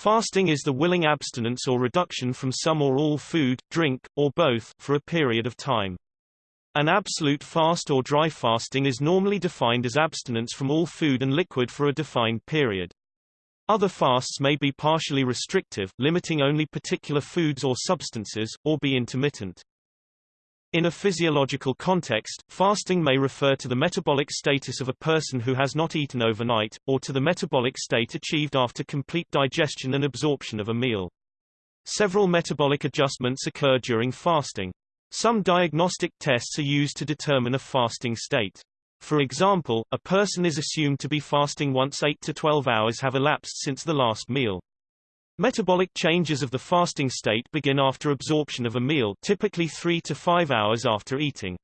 Fasting is the willing abstinence or reduction from some or all food, drink, or both, for a period of time. An absolute fast or dry fasting is normally defined as abstinence from all food and liquid for a defined period. Other fasts may be partially restrictive, limiting only particular foods or substances, or be intermittent. In a physiological context, fasting may refer to the metabolic status of a person who has not eaten overnight, or to the metabolic state achieved after complete digestion and absorption of a meal. Several metabolic adjustments occur during fasting. Some diagnostic tests are used to determine a fasting state. For example, a person is assumed to be fasting once 8 to 12 hours have elapsed since the last meal. Metabolic changes of the fasting state begin after absorption of a meal typically 3 to 5 hours after eating.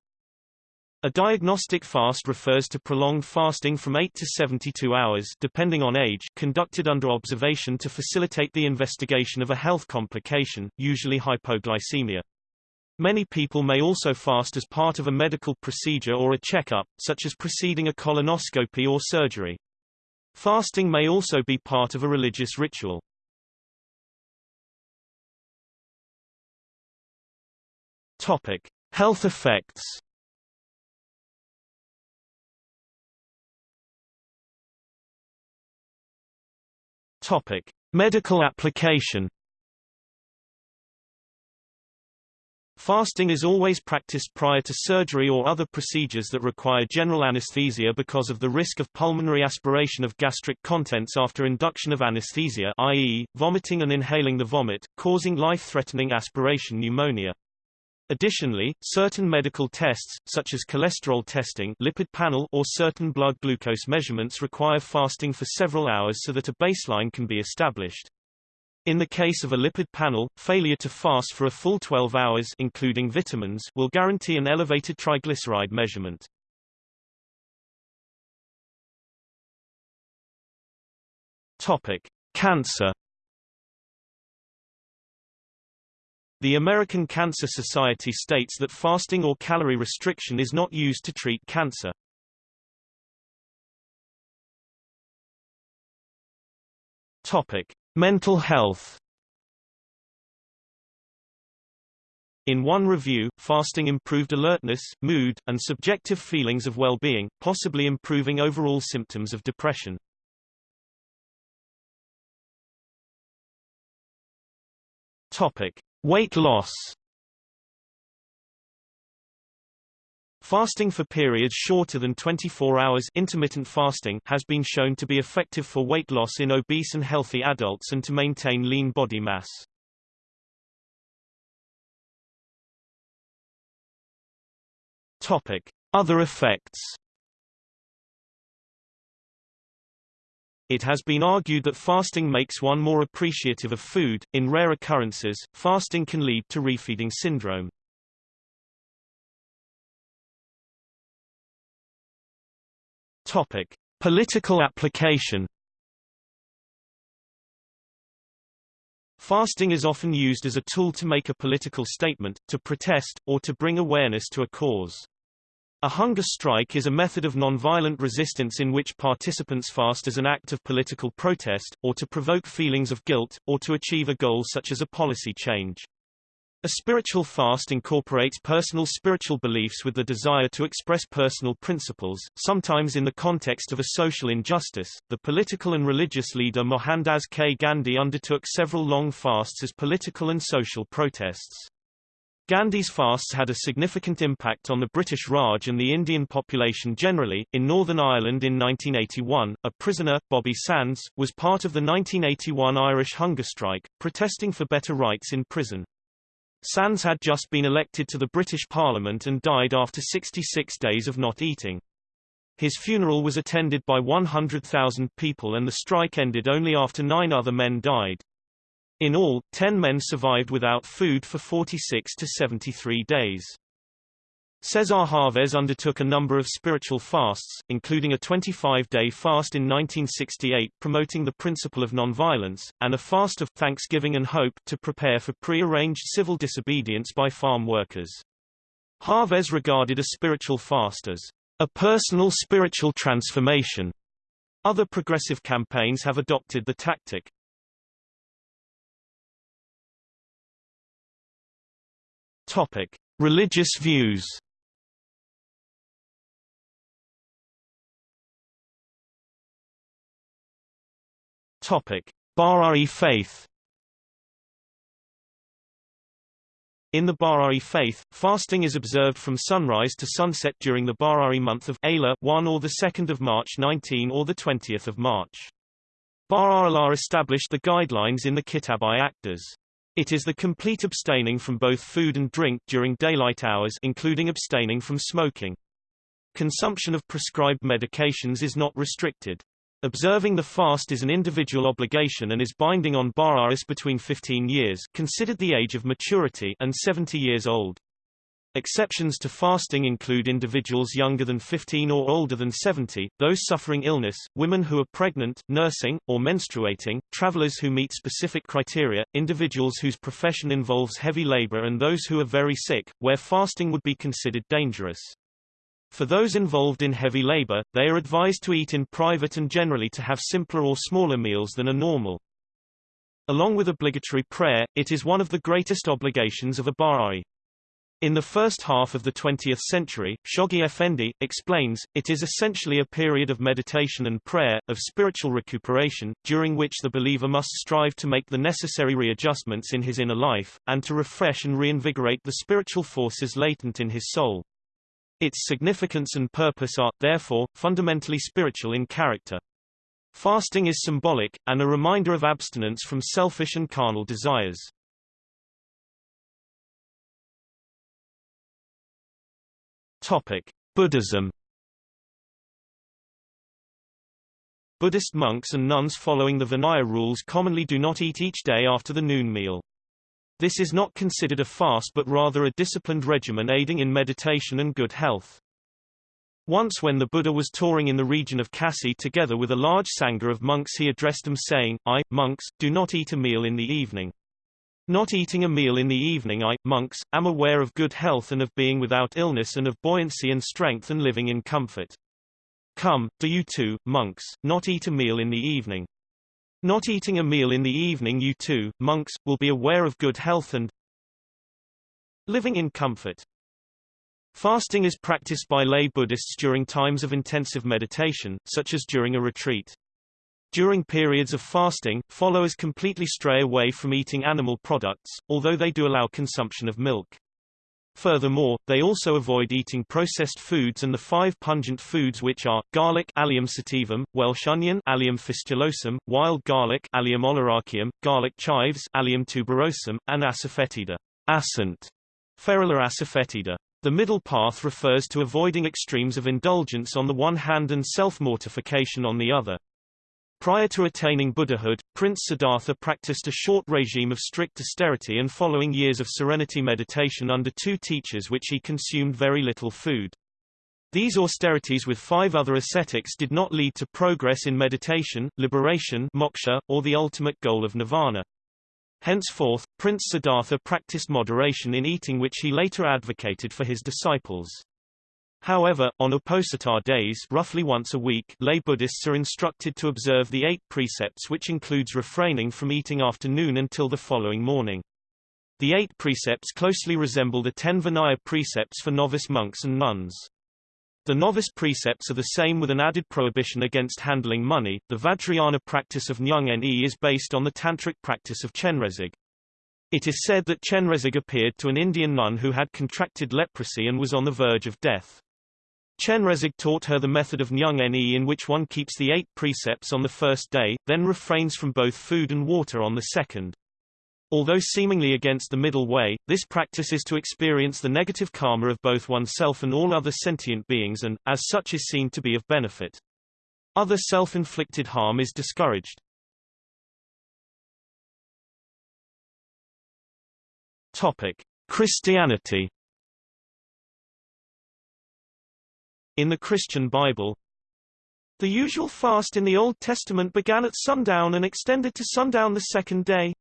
A diagnostic fast refers to prolonged fasting from 8 to 72 hours depending on age conducted under observation to facilitate the investigation of a health complication, usually hypoglycemia. Many people may also fast as part of a medical procedure or a checkup, such as preceding a colonoscopy or surgery. Fasting may also be part of a religious ritual. Topic: Health effects. Topic: Medical application. Fasting is always practiced prior to surgery or other procedures that require general anesthesia because of the risk of pulmonary aspiration of gastric contents after induction of anesthesia i.e., vomiting and inhaling the vomit, causing life-threatening aspiration pneumonia. Additionally, certain medical tests, such as cholesterol testing lipid panel or certain blood glucose measurements require fasting for several hours so that a baseline can be established. In the case of a lipid panel, failure to fast for a full 12 hours including vitamins will guarantee an elevated triglyceride measurement. Topic: Cancer The American Cancer Society states that fasting or calorie restriction is not used to treat cancer. Topic: Mental health. In one review, fasting improved alertness, mood, and subjective feelings of well-being, possibly improving overall symptoms of depression. Topic: Weight loss Fasting for periods shorter than 24 hours intermittent fasting has been shown to be effective for weight loss in obese and healthy adults and to maintain lean body mass. Topic: Other effects It has been argued that fasting makes one more appreciative of food. In rare occurrences, fasting can lead to refeeding syndrome. Topic: Political application. Fasting is often used as a tool to make a political statement, to protest, or to bring awareness to a cause. A hunger strike is a method of nonviolent resistance in which participants fast as an act of political protest, or to provoke feelings of guilt, or to achieve a goal such as a policy change. A spiritual fast incorporates personal spiritual beliefs with the desire to express personal principles, sometimes in the context of a social injustice. The political and religious leader Mohandas K. Gandhi undertook several long fasts as political and social protests. Gandhi's fasts had a significant impact on the British Raj and the Indian population generally. In Northern Ireland in 1981, a prisoner, Bobby Sands, was part of the 1981 Irish hunger strike, protesting for better rights in prison. Sands had just been elected to the British Parliament and died after 66 days of not eating. His funeral was attended by 100,000 people and the strike ended only after nine other men died. In all, 10 men survived without food for 46 to 73 days. Cesar Chavez undertook a number of spiritual fasts, including a 25-day fast in 1968 promoting the principle of nonviolence, and a fast of thanksgiving and hope to prepare for pre-arranged civil disobedience by farm workers. Chavez regarded a spiritual fast as a personal spiritual transformation. Other progressive campaigns have adopted the tactic. Topic: Religious views. Topic: Bahá'í faith. In the Bahá'í faith, fasting is observed from sunrise to sunset during the Bahá'í month of Ayla 1 or the 2nd of March 19 or the 20th of March. Baha'u'llah established the guidelines in the Kitab-i-Aqdas. It is the complete abstaining from both food and drink during daylight hours including abstaining from smoking. Consumption of prescribed medications is not restricted. Observing the fast is an individual obligation and is binding on Baha'is between 15 years considered the age of maturity and 70 years old. Exceptions to fasting include individuals younger than 15 or older than 70, those suffering illness, women who are pregnant, nursing, or menstruating, travelers who meet specific criteria, individuals whose profession involves heavy labor and those who are very sick, where fasting would be considered dangerous. For those involved in heavy labor, they are advised to eat in private and generally to have simpler or smaller meals than are normal. Along with obligatory prayer, it is one of the greatest obligations of a Baha'i. In the first half of the 20th century, Shoghi Effendi, explains, it is essentially a period of meditation and prayer, of spiritual recuperation, during which the believer must strive to make the necessary readjustments in his inner life, and to refresh and reinvigorate the spiritual forces latent in his soul. Its significance and purpose are, therefore, fundamentally spiritual in character. Fasting is symbolic, and a reminder of abstinence from selfish and carnal desires. Topic: Buddhism. Buddhist monks and nuns following the Vinaya rules commonly do not eat each day after the noon meal. This is not considered a fast but rather a disciplined regimen aiding in meditation and good health. Once when the Buddha was touring in the region of Kasi together with a large sangha of monks he addressed them saying, I, monks, do not eat a meal in the evening. Not eating a meal in the evening I, monks, am aware of good health and of being without illness and of buoyancy and strength and living in comfort. Come, do you too, monks, not eat a meal in the evening. Not eating a meal in the evening you too, monks, will be aware of good health and living in comfort. Fasting is practiced by lay Buddhists during times of intensive meditation, such as during a retreat. During periods of fasting, followers completely stray away from eating animal products, although they do allow consumption of milk. Furthermore, they also avoid eating processed foods and the five pungent foods which are, garlic Allium sativum, Welsh onion Allium fistulosum, wild garlic Allium oleraceum, garlic chives Allium tuberosum, and asafoetida asant, Ferula asafoetida. The middle path refers to avoiding extremes of indulgence on the one hand and self-mortification on the other. Prior to attaining Buddhahood, Prince Siddhartha practiced a short regime of strict austerity and following years of serenity meditation under two teachers which he consumed very little food. These austerities with five other ascetics did not lead to progress in meditation, liberation moksha, or the ultimate goal of nirvana. Henceforth, Prince Siddhartha practiced moderation in eating which he later advocated for his disciples. However, on Uposatha days roughly once a week lay Buddhists are instructed to observe the eight precepts which includes refraining from eating after noon until the following morning. The eight precepts closely resemble the ten Vinaya precepts for novice monks and nuns. The novice precepts are the same with an added prohibition against handling money. The Vajrayana practice of Nyung Ne is based on the tantric practice of Chenrezig. It is said that Chenrezig appeared to an Indian nun who had contracted leprosy and was on the verge of death. Chenrezig taught her the method of Nyung Ne in which one keeps the eight precepts on the first day, then refrains from both food and water on the second. Although seemingly against the middle way, this practice is to experience the negative karma of both oneself and all other sentient beings and, as such is seen to be of benefit. Other self-inflicted harm is discouraged. Topic. Christianity In the Christian Bible, the usual fast in the Old Testament began at sundown and extended to sundown the second day.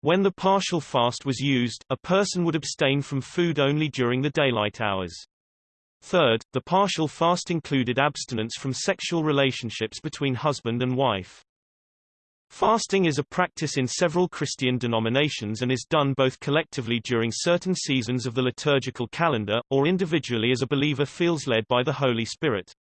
When the partial fast was used, a person would abstain from food only during the daylight hours. Third, the partial fast included abstinence from sexual relationships between husband and wife. Fasting is a practice in several Christian denominations and is done both collectively during certain seasons of the liturgical calendar, or individually as a believer feels led by the Holy Spirit.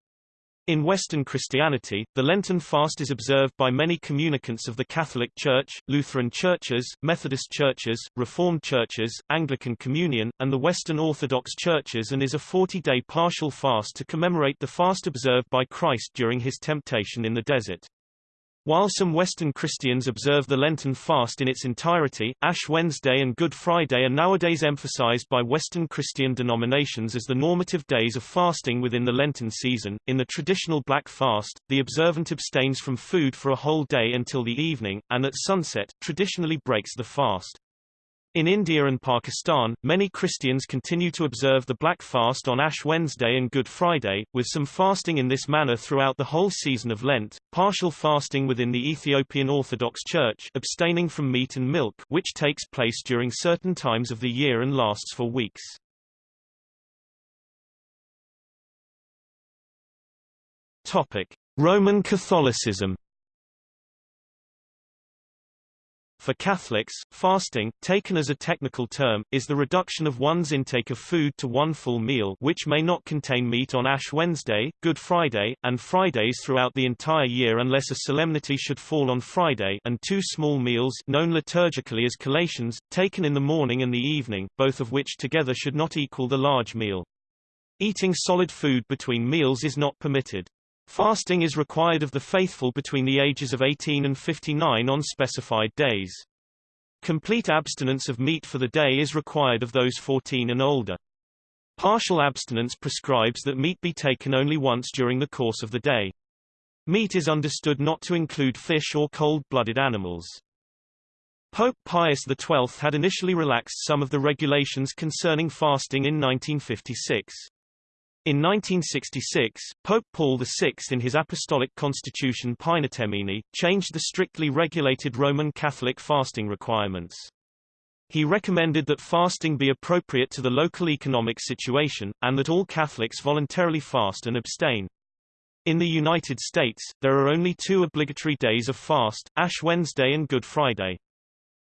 In Western Christianity, the Lenten fast is observed by many communicants of the Catholic Church, Lutheran churches, Methodist churches, Reformed churches, Anglican Communion, and the Western Orthodox churches and is a 40-day partial fast to commemorate the fast observed by Christ during his temptation in the desert. While some Western Christians observe the Lenten fast in its entirety, Ash Wednesday and Good Friday are nowadays emphasized by Western Christian denominations as the normative days of fasting within the Lenten season. In the traditional Black Fast, the observant abstains from food for a whole day until the evening, and at sunset, traditionally breaks the fast. In India and Pakistan, many Christians continue to observe the Black Fast on Ash Wednesday and Good Friday, with some fasting in this manner throughout the whole season of Lent, partial fasting within the Ethiopian Orthodox Church abstaining from meat and milk which takes place during certain times of the year and lasts for weeks. Topic. Roman Catholicism For Catholics, fasting, taken as a technical term, is the reduction of one's intake of food to one full meal which may not contain meat on Ash Wednesday, Good Friday, and Fridays throughout the entire year unless a solemnity should fall on Friday and two small meals known liturgically as collations, taken in the morning and the evening, both of which together should not equal the large meal. Eating solid food between meals is not permitted. Fasting is required of the faithful between the ages of 18 and 59 on specified days. Complete abstinence of meat for the day is required of those 14 and older. Partial abstinence prescribes that meat be taken only once during the course of the day. Meat is understood not to include fish or cold-blooded animals. Pope Pius XII had initially relaxed some of the regulations concerning fasting in 1956. In 1966, Pope Paul VI in his apostolic constitution Paenitemini, changed the strictly regulated Roman Catholic fasting requirements. He recommended that fasting be appropriate to the local economic situation, and that all Catholics voluntarily fast and abstain. In the United States, there are only two obligatory days of fast, Ash Wednesday and Good Friday.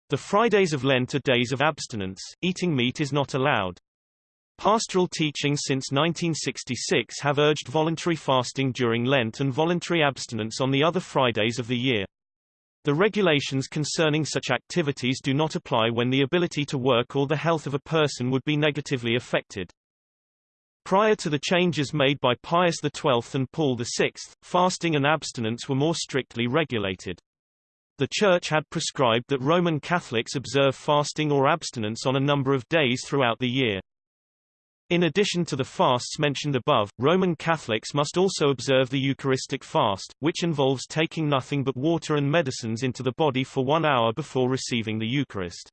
The Fridays of Lent are days of abstinence, eating meat is not allowed. Pastoral teachings since 1966 have urged voluntary fasting during Lent and voluntary abstinence on the other Fridays of the year. The regulations concerning such activities do not apply when the ability to work or the health of a person would be negatively affected. Prior to the changes made by Pius XII and Paul VI, fasting and abstinence were more strictly regulated. The Church had prescribed that Roman Catholics observe fasting or abstinence on a number of days throughout the year. In addition to the fasts mentioned above, Roman Catholics must also observe the Eucharistic fast, which involves taking nothing but water and medicines into the body for one hour before receiving the Eucharist.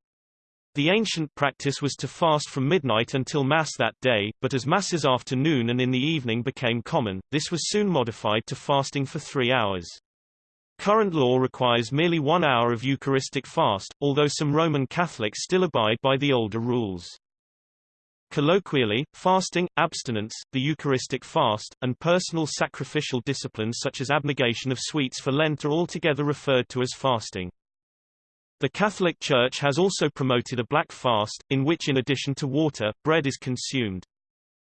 The ancient practice was to fast from midnight until Mass that day, but as Masses after noon and in the evening became common, this was soon modified to fasting for three hours. Current law requires merely one hour of Eucharistic fast, although some Roman Catholics still abide by the older rules. Colloquially, fasting, abstinence, the Eucharistic fast, and personal sacrificial disciplines such as abnegation of sweets for Lent are altogether referred to as fasting. The Catholic Church has also promoted a black fast, in which in addition to water, bread is consumed.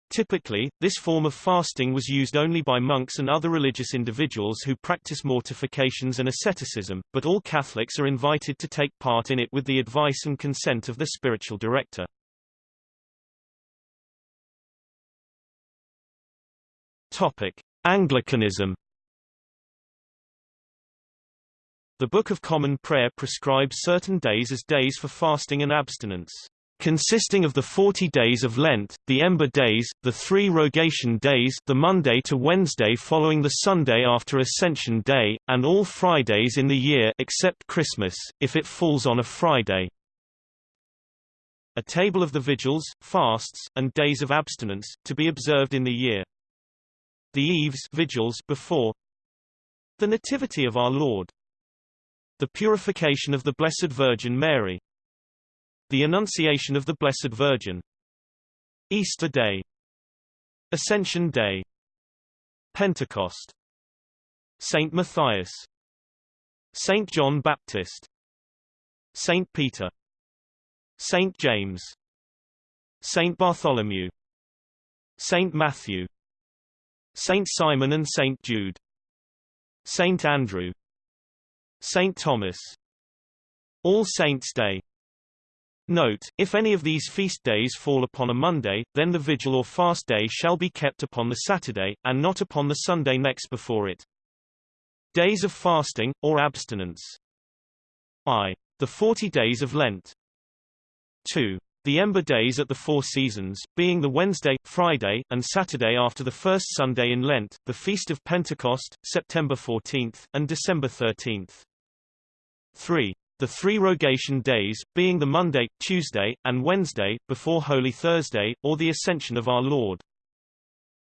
Typically, this form of fasting was used only by monks and other religious individuals who practice mortifications and asceticism, but all Catholics are invited to take part in it with the advice and consent of the spiritual director. Topic: Anglicanism. The Book of Common Prayer prescribes certain days as days for fasting and abstinence, consisting of the 40 days of Lent, the Ember days, the three Rogation days the Monday to Wednesday following the Sunday after Ascension Day, and all Fridays in the year except Christmas, if it falls on a Friday. A table of the vigils, fasts, and days of abstinence, to be observed in the year the Eves vigils before. The Nativity of our Lord, the purification of the Blessed Virgin Mary, the Annunciation of the Blessed Virgin, Easter Day, Ascension Day, Pentecost, Saint Matthias, Saint John Baptist. Saint Peter. Saint James. Saint Bartholomew. Saint Matthew Saint Simon and Saint Jude Saint Andrew Saint Thomas All Saints' Day Note, if any of these feast days fall upon a Monday, then the vigil or fast day shall be kept upon the Saturday, and not upon the Sunday next before it. Days of fasting, or abstinence. I. The forty days of Lent. 2. The Ember Days at the Four Seasons, being the Wednesday, Friday, and Saturday after the first Sunday in Lent, the Feast of Pentecost, September 14, and December 13. 3. The three rogation days, being the Monday, Tuesday, and Wednesday, before Holy Thursday, or the Ascension of our Lord.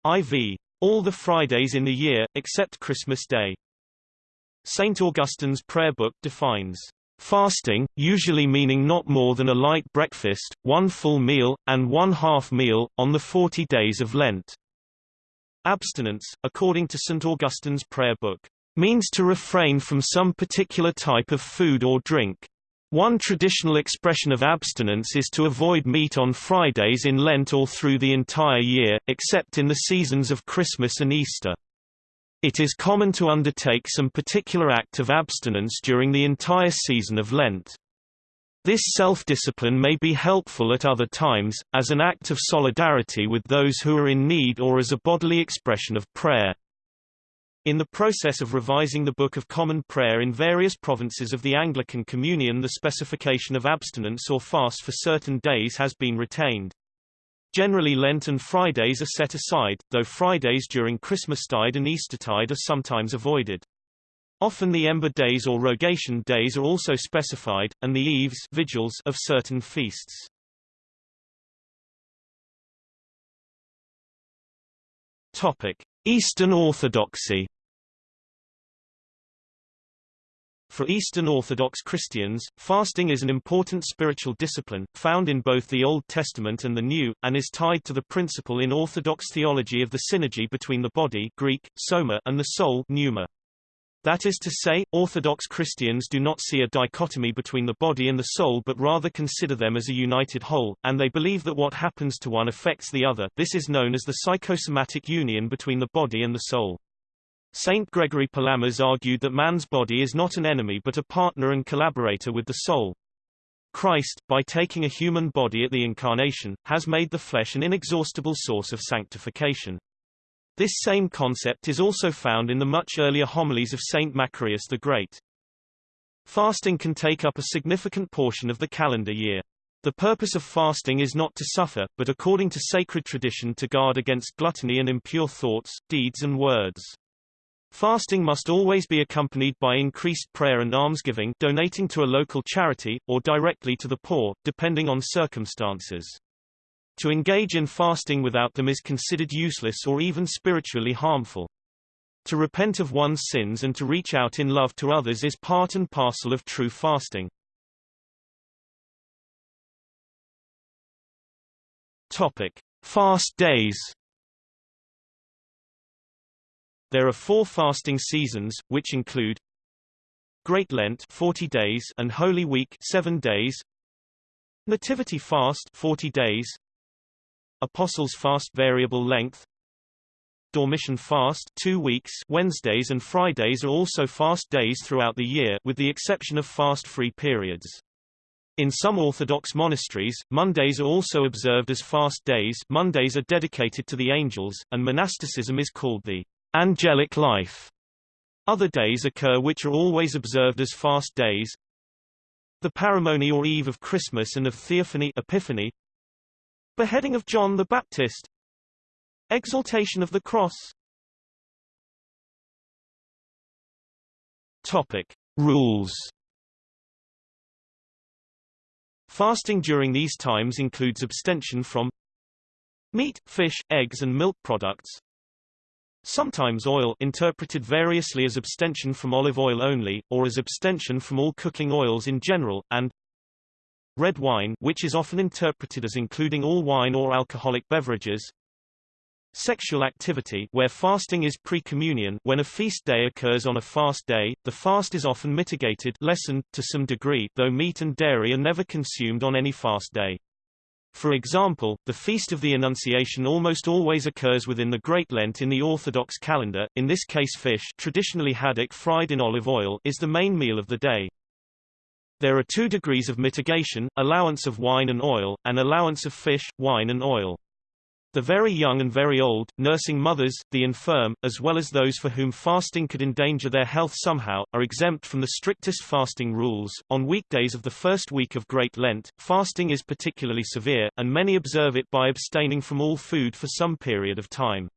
IV. All the Fridays in the year, except Christmas Day. St. Augustine's prayer book defines fasting, usually meaning not more than a light breakfast, one full meal, and one half meal, on the forty days of Lent. Abstinence, according to St. Augustine's prayer book, means to refrain from some particular type of food or drink. One traditional expression of abstinence is to avoid meat on Fridays in Lent or through the entire year, except in the seasons of Christmas and Easter. It is common to undertake some particular act of abstinence during the entire season of Lent. This self-discipline may be helpful at other times, as an act of solidarity with those who are in need or as a bodily expression of prayer. In the process of revising the Book of Common Prayer in various provinces of the Anglican Communion the specification of abstinence or fast for certain days has been retained. Generally Lent and Fridays are set aside, though Fridays during Christmastide and Eastertide are sometimes avoided. Often the ember days or rogation days are also specified, and the eves vigils of certain feasts. Topic: Eastern Orthodoxy For Eastern Orthodox Christians, fasting is an important spiritual discipline, found in both the Old Testament and the New, and is tied to the principle in Orthodox theology of the synergy between the body Greek, soma and the soul pneuma. That is to say, Orthodox Christians do not see a dichotomy between the body and the soul but rather consider them as a united whole, and they believe that what happens to one affects the other this is known as the psychosomatic union between the body and the soul. Saint Gregory Palamas argued that man's body is not an enemy but a partner and collaborator with the soul. Christ, by taking a human body at the Incarnation, has made the flesh an inexhaustible source of sanctification. This same concept is also found in the much earlier homilies of Saint Macarius the Great. Fasting can take up a significant portion of the calendar year. The purpose of fasting is not to suffer, but according to sacred tradition to guard against gluttony and impure thoughts, deeds and words. Fasting must always be accompanied by increased prayer and almsgiving donating to a local charity, or directly to the poor, depending on circumstances. To engage in fasting without them is considered useless or even spiritually harmful. To repent of one's sins and to reach out in love to others is part and parcel of true fasting. Topic: Fast days. There are four fasting seasons, which include Great Lent 40 days and Holy Week 7 days. Nativity fast 40 days. Apostles fast variable length. Dormition fast 2 weeks Wednesdays and Fridays are also fast days throughout the year with the exception of fast-free periods. In some Orthodox monasteries, Mondays are also observed as fast days Mondays are dedicated to the angels, and monasticism is called the angelic life. Other days occur which are always observed as fast days. The Paramony or Eve of Christmas and of Theophany Epiphany. Beheading of John the Baptist. Exaltation of the Cross. Topic: Rules. Fasting during these times includes abstention from meat, fish, eggs and milk products, Sometimes oil interpreted variously as abstention from olive oil only, or as abstention from all cooking oils in general, and red wine which is often interpreted as including all wine or alcoholic beverages. Sexual activity where fasting is pre-communion when a feast day occurs on a fast day, the fast is often mitigated lessened, to some degree though meat and dairy are never consumed on any fast day. For example, the Feast of the Annunciation almost always occurs within the Great Lent in the Orthodox calendar, in this case fish traditionally haddock fried in olive oil is the main meal of the day. There are two degrees of mitigation, allowance of wine and oil, and allowance of fish, wine and oil. The very young and very old, nursing mothers, the infirm, as well as those for whom fasting could endanger their health somehow, are exempt from the strictest fasting rules. On weekdays of the first week of Great Lent, fasting is particularly severe, and many observe it by abstaining from all food for some period of time.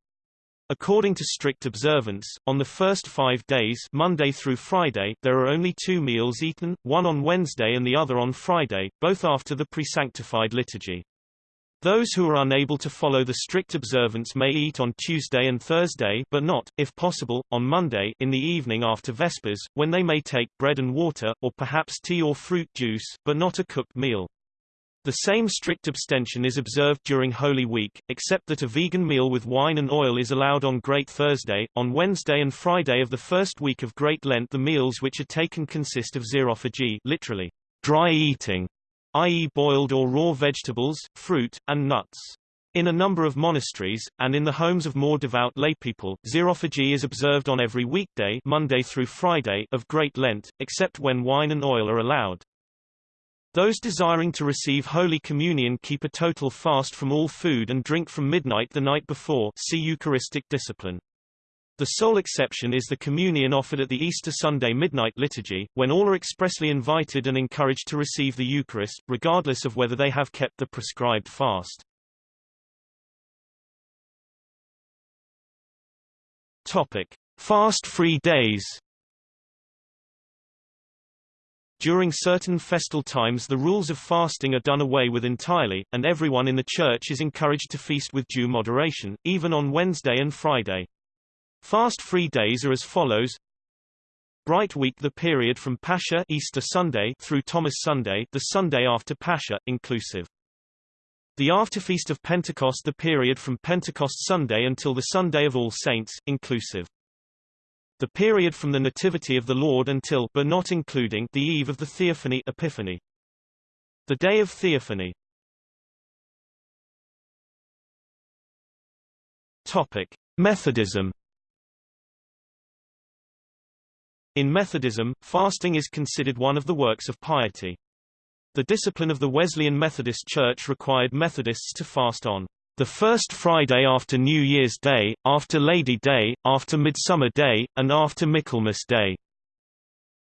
According to strict observance, on the first five days Monday through Friday, there are only two meals eaten, one on Wednesday and the other on Friday, both after the pre-sanctified liturgy. Those who are unable to follow the strict observance may eat on Tuesday and Thursday but not, if possible, on Monday in the evening after Vespers, when they may take bread and water, or perhaps tea or fruit juice, but not a cooked meal. The same strict abstention is observed during Holy Week, except that a vegan meal with wine and oil is allowed on Great Thursday. On Wednesday and Friday of the first week of Great Lent the meals which are taken consist of xerophagy literally, dry eating, i.e. boiled or raw vegetables, fruit, and nuts. In a number of monasteries, and in the homes of more devout laypeople, xerophagy is observed on every weekday Monday through Friday of Great Lent, except when wine and oil are allowed. Those desiring to receive Holy Communion keep a total fast from all food and drink from midnight the night before see Eucharistic discipline. The sole exception is the communion offered at the Easter Sunday midnight liturgy, when all are expressly invited and encouraged to receive the Eucharist, regardless of whether they have kept the prescribed fast. Topic: Fast-free days. During certain festal times the rules of fasting are done away with entirely, and everyone in the church is encouraged to feast with due moderation, even on Wednesday and Friday. Fast-free days are as follows. Bright Week the period from Pascha Easter Sunday through Thomas Sunday the Sunday after Pascha, inclusive. The afterfeast of Pentecost the period from Pentecost Sunday until the Sunday of All Saints, inclusive. The period from the Nativity of the Lord until but not including the eve of the Theophany Epiphany. The Day of Theophany. Topic: Methodism In Methodism, fasting is considered one of the works of piety. The discipline of the Wesleyan Methodist Church required Methodists to fast on the first Friday after New Year's Day, after Lady Day, after Midsummer Day, and after Michaelmas Day.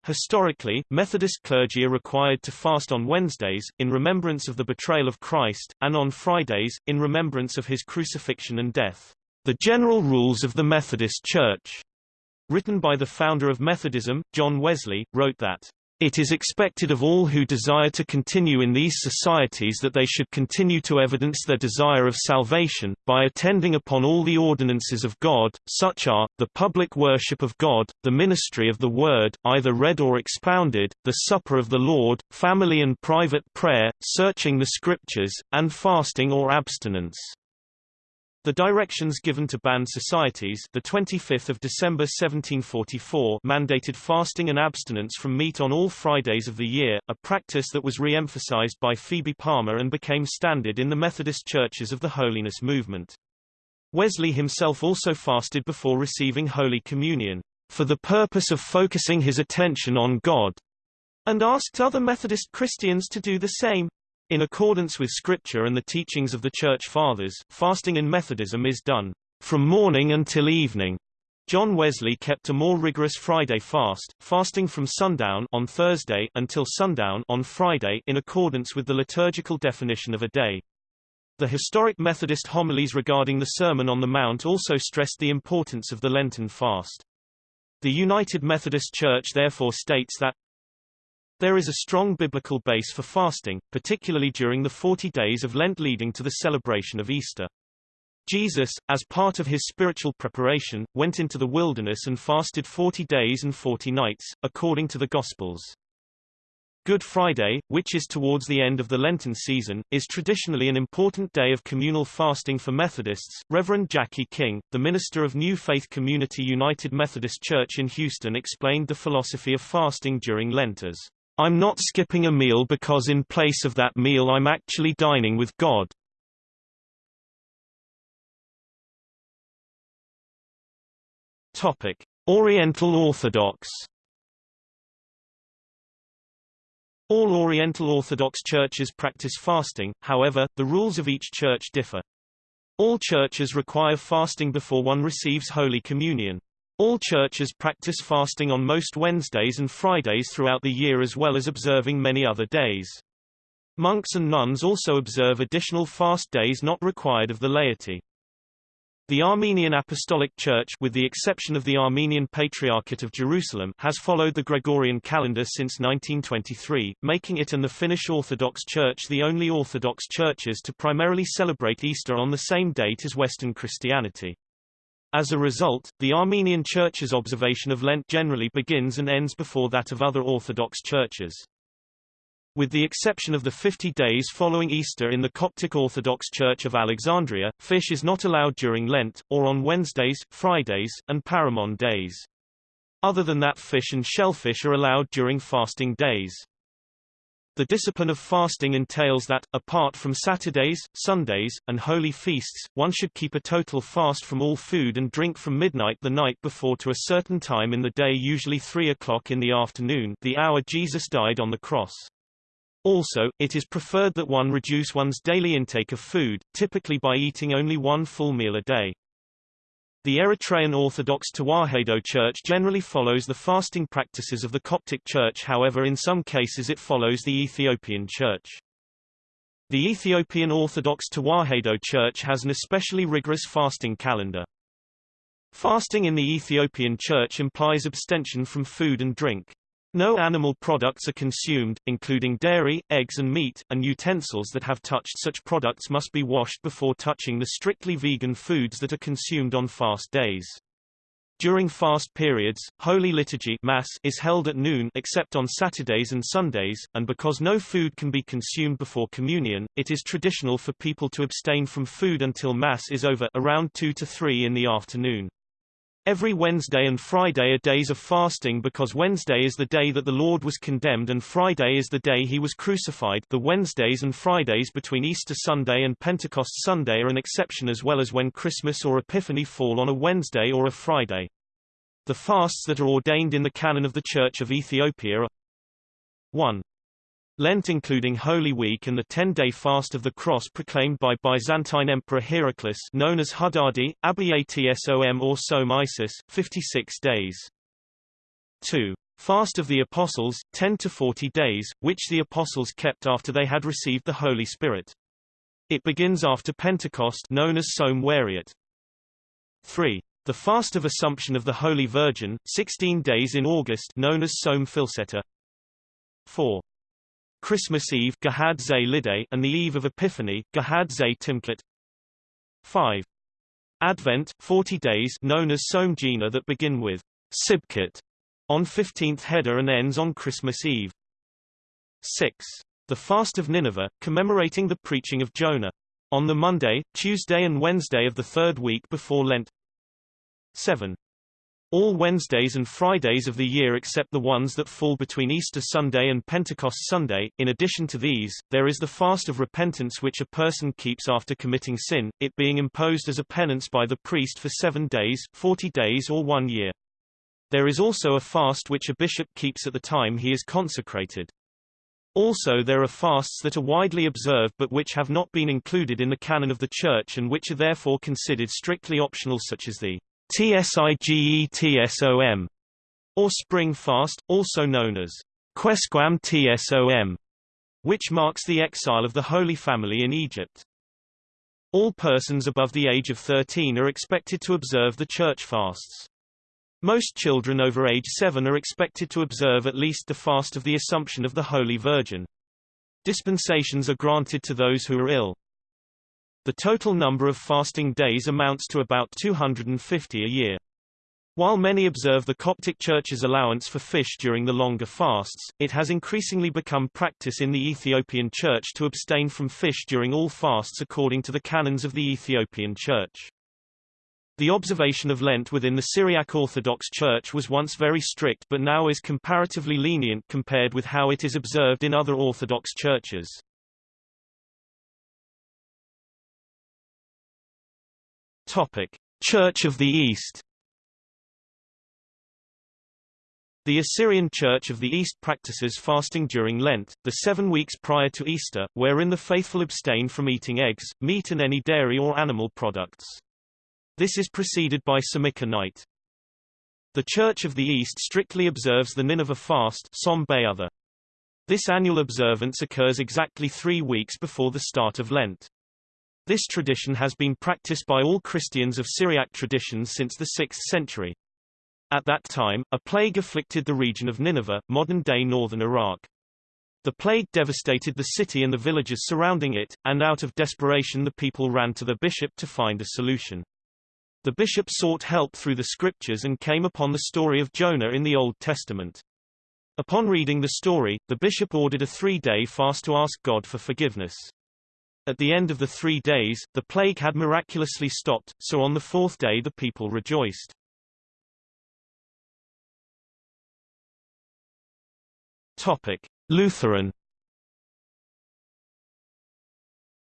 Historically, Methodist clergy are required to fast on Wednesdays, in remembrance of the betrayal of Christ, and on Fridays, in remembrance of his crucifixion and death. The general rules of the Methodist Church written by the founder of Methodism, John Wesley, wrote that it is expected of all who desire to continue in these societies that they should continue to evidence their desire of salvation, by attending upon all the ordinances of God, such are, the public worship of God, the ministry of the Word, either read or expounded, the supper of the Lord, family and private prayer, searching the Scriptures, and fasting or abstinence. The directions given to band societies the 25th of December 1744 mandated fasting and abstinence from meat on all Fridays of the year, a practice that was re-emphasized by Phoebe Palmer and became standard in the Methodist churches of the Holiness movement. Wesley himself also fasted before receiving Holy Communion, for the purpose of focusing his attention on God, and asked other Methodist Christians to do the same. In accordance with Scripture and the teachings of the Church Fathers, fasting in Methodism is done from morning until evening. John Wesley kept a more rigorous Friday fast, fasting from sundown on Thursday until sundown on Friday in accordance with the liturgical definition of a day. The historic Methodist homilies regarding the Sermon on the Mount also stressed the importance of the Lenten fast. The United Methodist Church therefore states that there is a strong biblical base for fasting, particularly during the 40 days of Lent leading to the celebration of Easter. Jesus, as part of his spiritual preparation, went into the wilderness and fasted 40 days and 40 nights, according to the Gospels. Good Friday, which is towards the end of the Lenten season, is traditionally an important day of communal fasting for Methodists. Reverend Jackie King, the minister of New Faith Community United Methodist Church in Houston explained the philosophy of fasting during Lent as, I'm not skipping a meal because in place of that meal I'm actually dining with God. Topic: Oriental Orthodox All Oriental Orthodox churches practice fasting, however, the rules of each church differ. All churches require fasting before one receives Holy Communion. All churches practice fasting on most Wednesdays and Fridays throughout the year as well as observing many other days. Monks and nuns also observe additional fast days not required of the laity. The Armenian Apostolic Church with the exception of the Armenian Patriarchate of Jerusalem has followed the Gregorian calendar since 1923, making it and the Finnish Orthodox Church the only Orthodox churches to primarily celebrate Easter on the same date as Western Christianity. As a result, the Armenian Church's observation of Lent generally begins and ends before that of other Orthodox churches. With the exception of the 50 days following Easter in the Coptic Orthodox Church of Alexandria, fish is not allowed during Lent, or on Wednesdays, Fridays, and Paramon days. Other than that fish and shellfish are allowed during fasting days. The discipline of fasting entails that, apart from Saturdays, Sundays, and holy feasts, one should keep a total fast from all food and drink from midnight the night before to a certain time in the day usually 3 o'clock in the afternoon the hour Jesus died on the cross. Also, it is preferred that one reduce one's daily intake of food, typically by eating only one full meal a day. The Eritrean Orthodox Tewahedo Church generally follows the fasting practices of the Coptic Church however in some cases it follows the Ethiopian Church. The Ethiopian Orthodox Tewahedo Church has an especially rigorous fasting calendar. Fasting in the Ethiopian Church implies abstention from food and drink. No animal products are consumed, including dairy, eggs and meat, and utensils that have touched such products must be washed before touching the strictly vegan foods that are consumed on fast days. During fast periods, Holy Liturgy Mass is held at noon except on Saturdays and Sundays, and because no food can be consumed before communion, it is traditional for people to abstain from food until Mass is over around 2 to 3 in the afternoon. Every Wednesday and Friday are days of fasting because Wednesday is the day that the Lord was condemned and Friday is the day he was crucified the Wednesdays and Fridays between Easter Sunday and Pentecost Sunday are an exception as well as when Christmas or Epiphany fall on a Wednesday or a Friday. The fasts that are ordained in the canon of the Church of Ethiopia are 1. Lent including Holy Week and the ten-day fast of the cross proclaimed by Byzantine Emperor Heraclius known as Hudadi, Abiatsom or Som Isis, 56 days. 2. Fast of the Apostles, 10 to 40 days, which the Apostles kept after they had received the Holy Spirit. It begins after Pentecost known as Som Wariat. 3. The Fast of Assumption of the Holy Virgin, 16 days in August known as Som Filceta. 4. Christmas Eve and the Eve of Epiphany Gahad Timklet 5. Advent, 40 days known as Somjina that begin with Sibkit on 15th Hedar and ends on Christmas Eve. 6. The Fast of Nineveh, commemorating the preaching of Jonah. On the Monday, Tuesday and Wednesday of the third week before Lent. 7. All Wednesdays and Fridays of the year except the ones that fall between Easter Sunday and Pentecost Sunday. In addition to these, there is the fast of repentance which a person keeps after committing sin, it being imposed as a penance by the priest for seven days, forty days or one year. There is also a fast which a bishop keeps at the time he is consecrated. Also there are fasts that are widely observed but which have not been included in the canon of the Church and which are therefore considered strictly optional such as the TSIGETSOM, or Spring Fast, also known as Quesquam TSOM, which marks the exile of the Holy Family in Egypt. All persons above the age of 13 are expected to observe the church fasts. Most children over age 7 are expected to observe at least the fast of the Assumption of the Holy Virgin. Dispensations are granted to those who are ill. The total number of fasting days amounts to about 250 a year. While many observe the Coptic Church's allowance for fish during the longer fasts, it has increasingly become practice in the Ethiopian Church to abstain from fish during all fasts according to the canons of the Ethiopian Church. The observation of Lent within the Syriac Orthodox Church was once very strict but now is comparatively lenient compared with how it is observed in other Orthodox churches. Topic: Church of the East The Assyrian Church of the East practices fasting during Lent, the seven weeks prior to Easter, wherein the faithful abstain from eating eggs, meat and any dairy or animal products. This is preceded by Samika night. The Church of the East strictly observes the Nineveh fast This annual observance occurs exactly three weeks before the start of Lent. This tradition has been practiced by all Christians of Syriac traditions since the 6th century. At that time, a plague afflicted the region of Nineveh, modern-day northern Iraq. The plague devastated the city and the villages surrounding it, and out of desperation the people ran to the bishop to find a solution. The bishop sought help through the scriptures and came upon the story of Jonah in the Old Testament. Upon reading the story, the bishop ordered a three-day fast to ask God for forgiveness. At the end of the three days, the plague had miraculously stopped, so on the fourth day the people rejoiced. Topic: Lutheran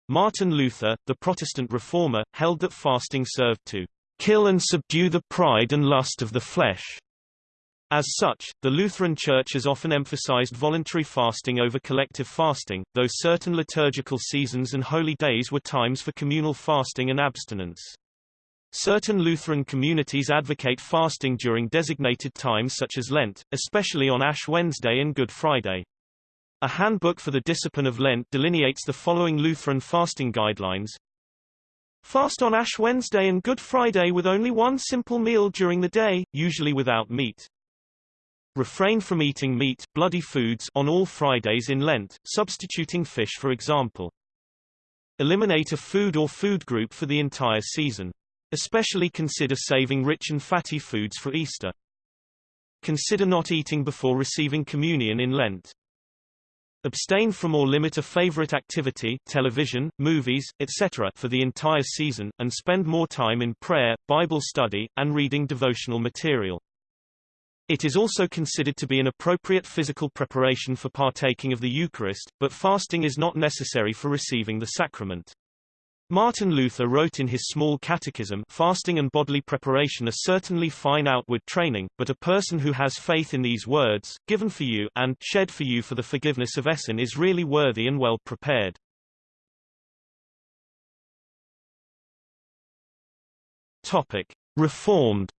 Martin Luther, the Protestant reformer, held that fasting served to kill and subdue the pride and lust of the flesh. As such, the Lutheran Church has often emphasized voluntary fasting over collective fasting, though certain liturgical seasons and holy days were times for communal fasting and abstinence. Certain Lutheran communities advocate fasting during designated times such as Lent, especially on Ash Wednesday and Good Friday. A handbook for the discipline of Lent delineates the following Lutheran fasting guidelines. Fast on Ash Wednesday and Good Friday with only one simple meal during the day, usually without meat. Refrain from eating meat bloody foods on all Fridays in Lent, substituting fish for example. Eliminate a food or food group for the entire season. Especially consider saving rich and fatty foods for Easter. Consider not eating before receiving communion in Lent. Abstain from or limit a favorite activity television, movies, etc. for the entire season, and spend more time in prayer, Bible study, and reading devotional material. It is also considered to be an appropriate physical preparation for partaking of the Eucharist, but fasting is not necessary for receiving the sacrament. Martin Luther wrote in his Small Catechism fasting and bodily preparation are certainly fine outward training, but a person who has faith in these words, given for you and shed for you for the forgiveness of sin is really worthy and well prepared. Topic. Reformed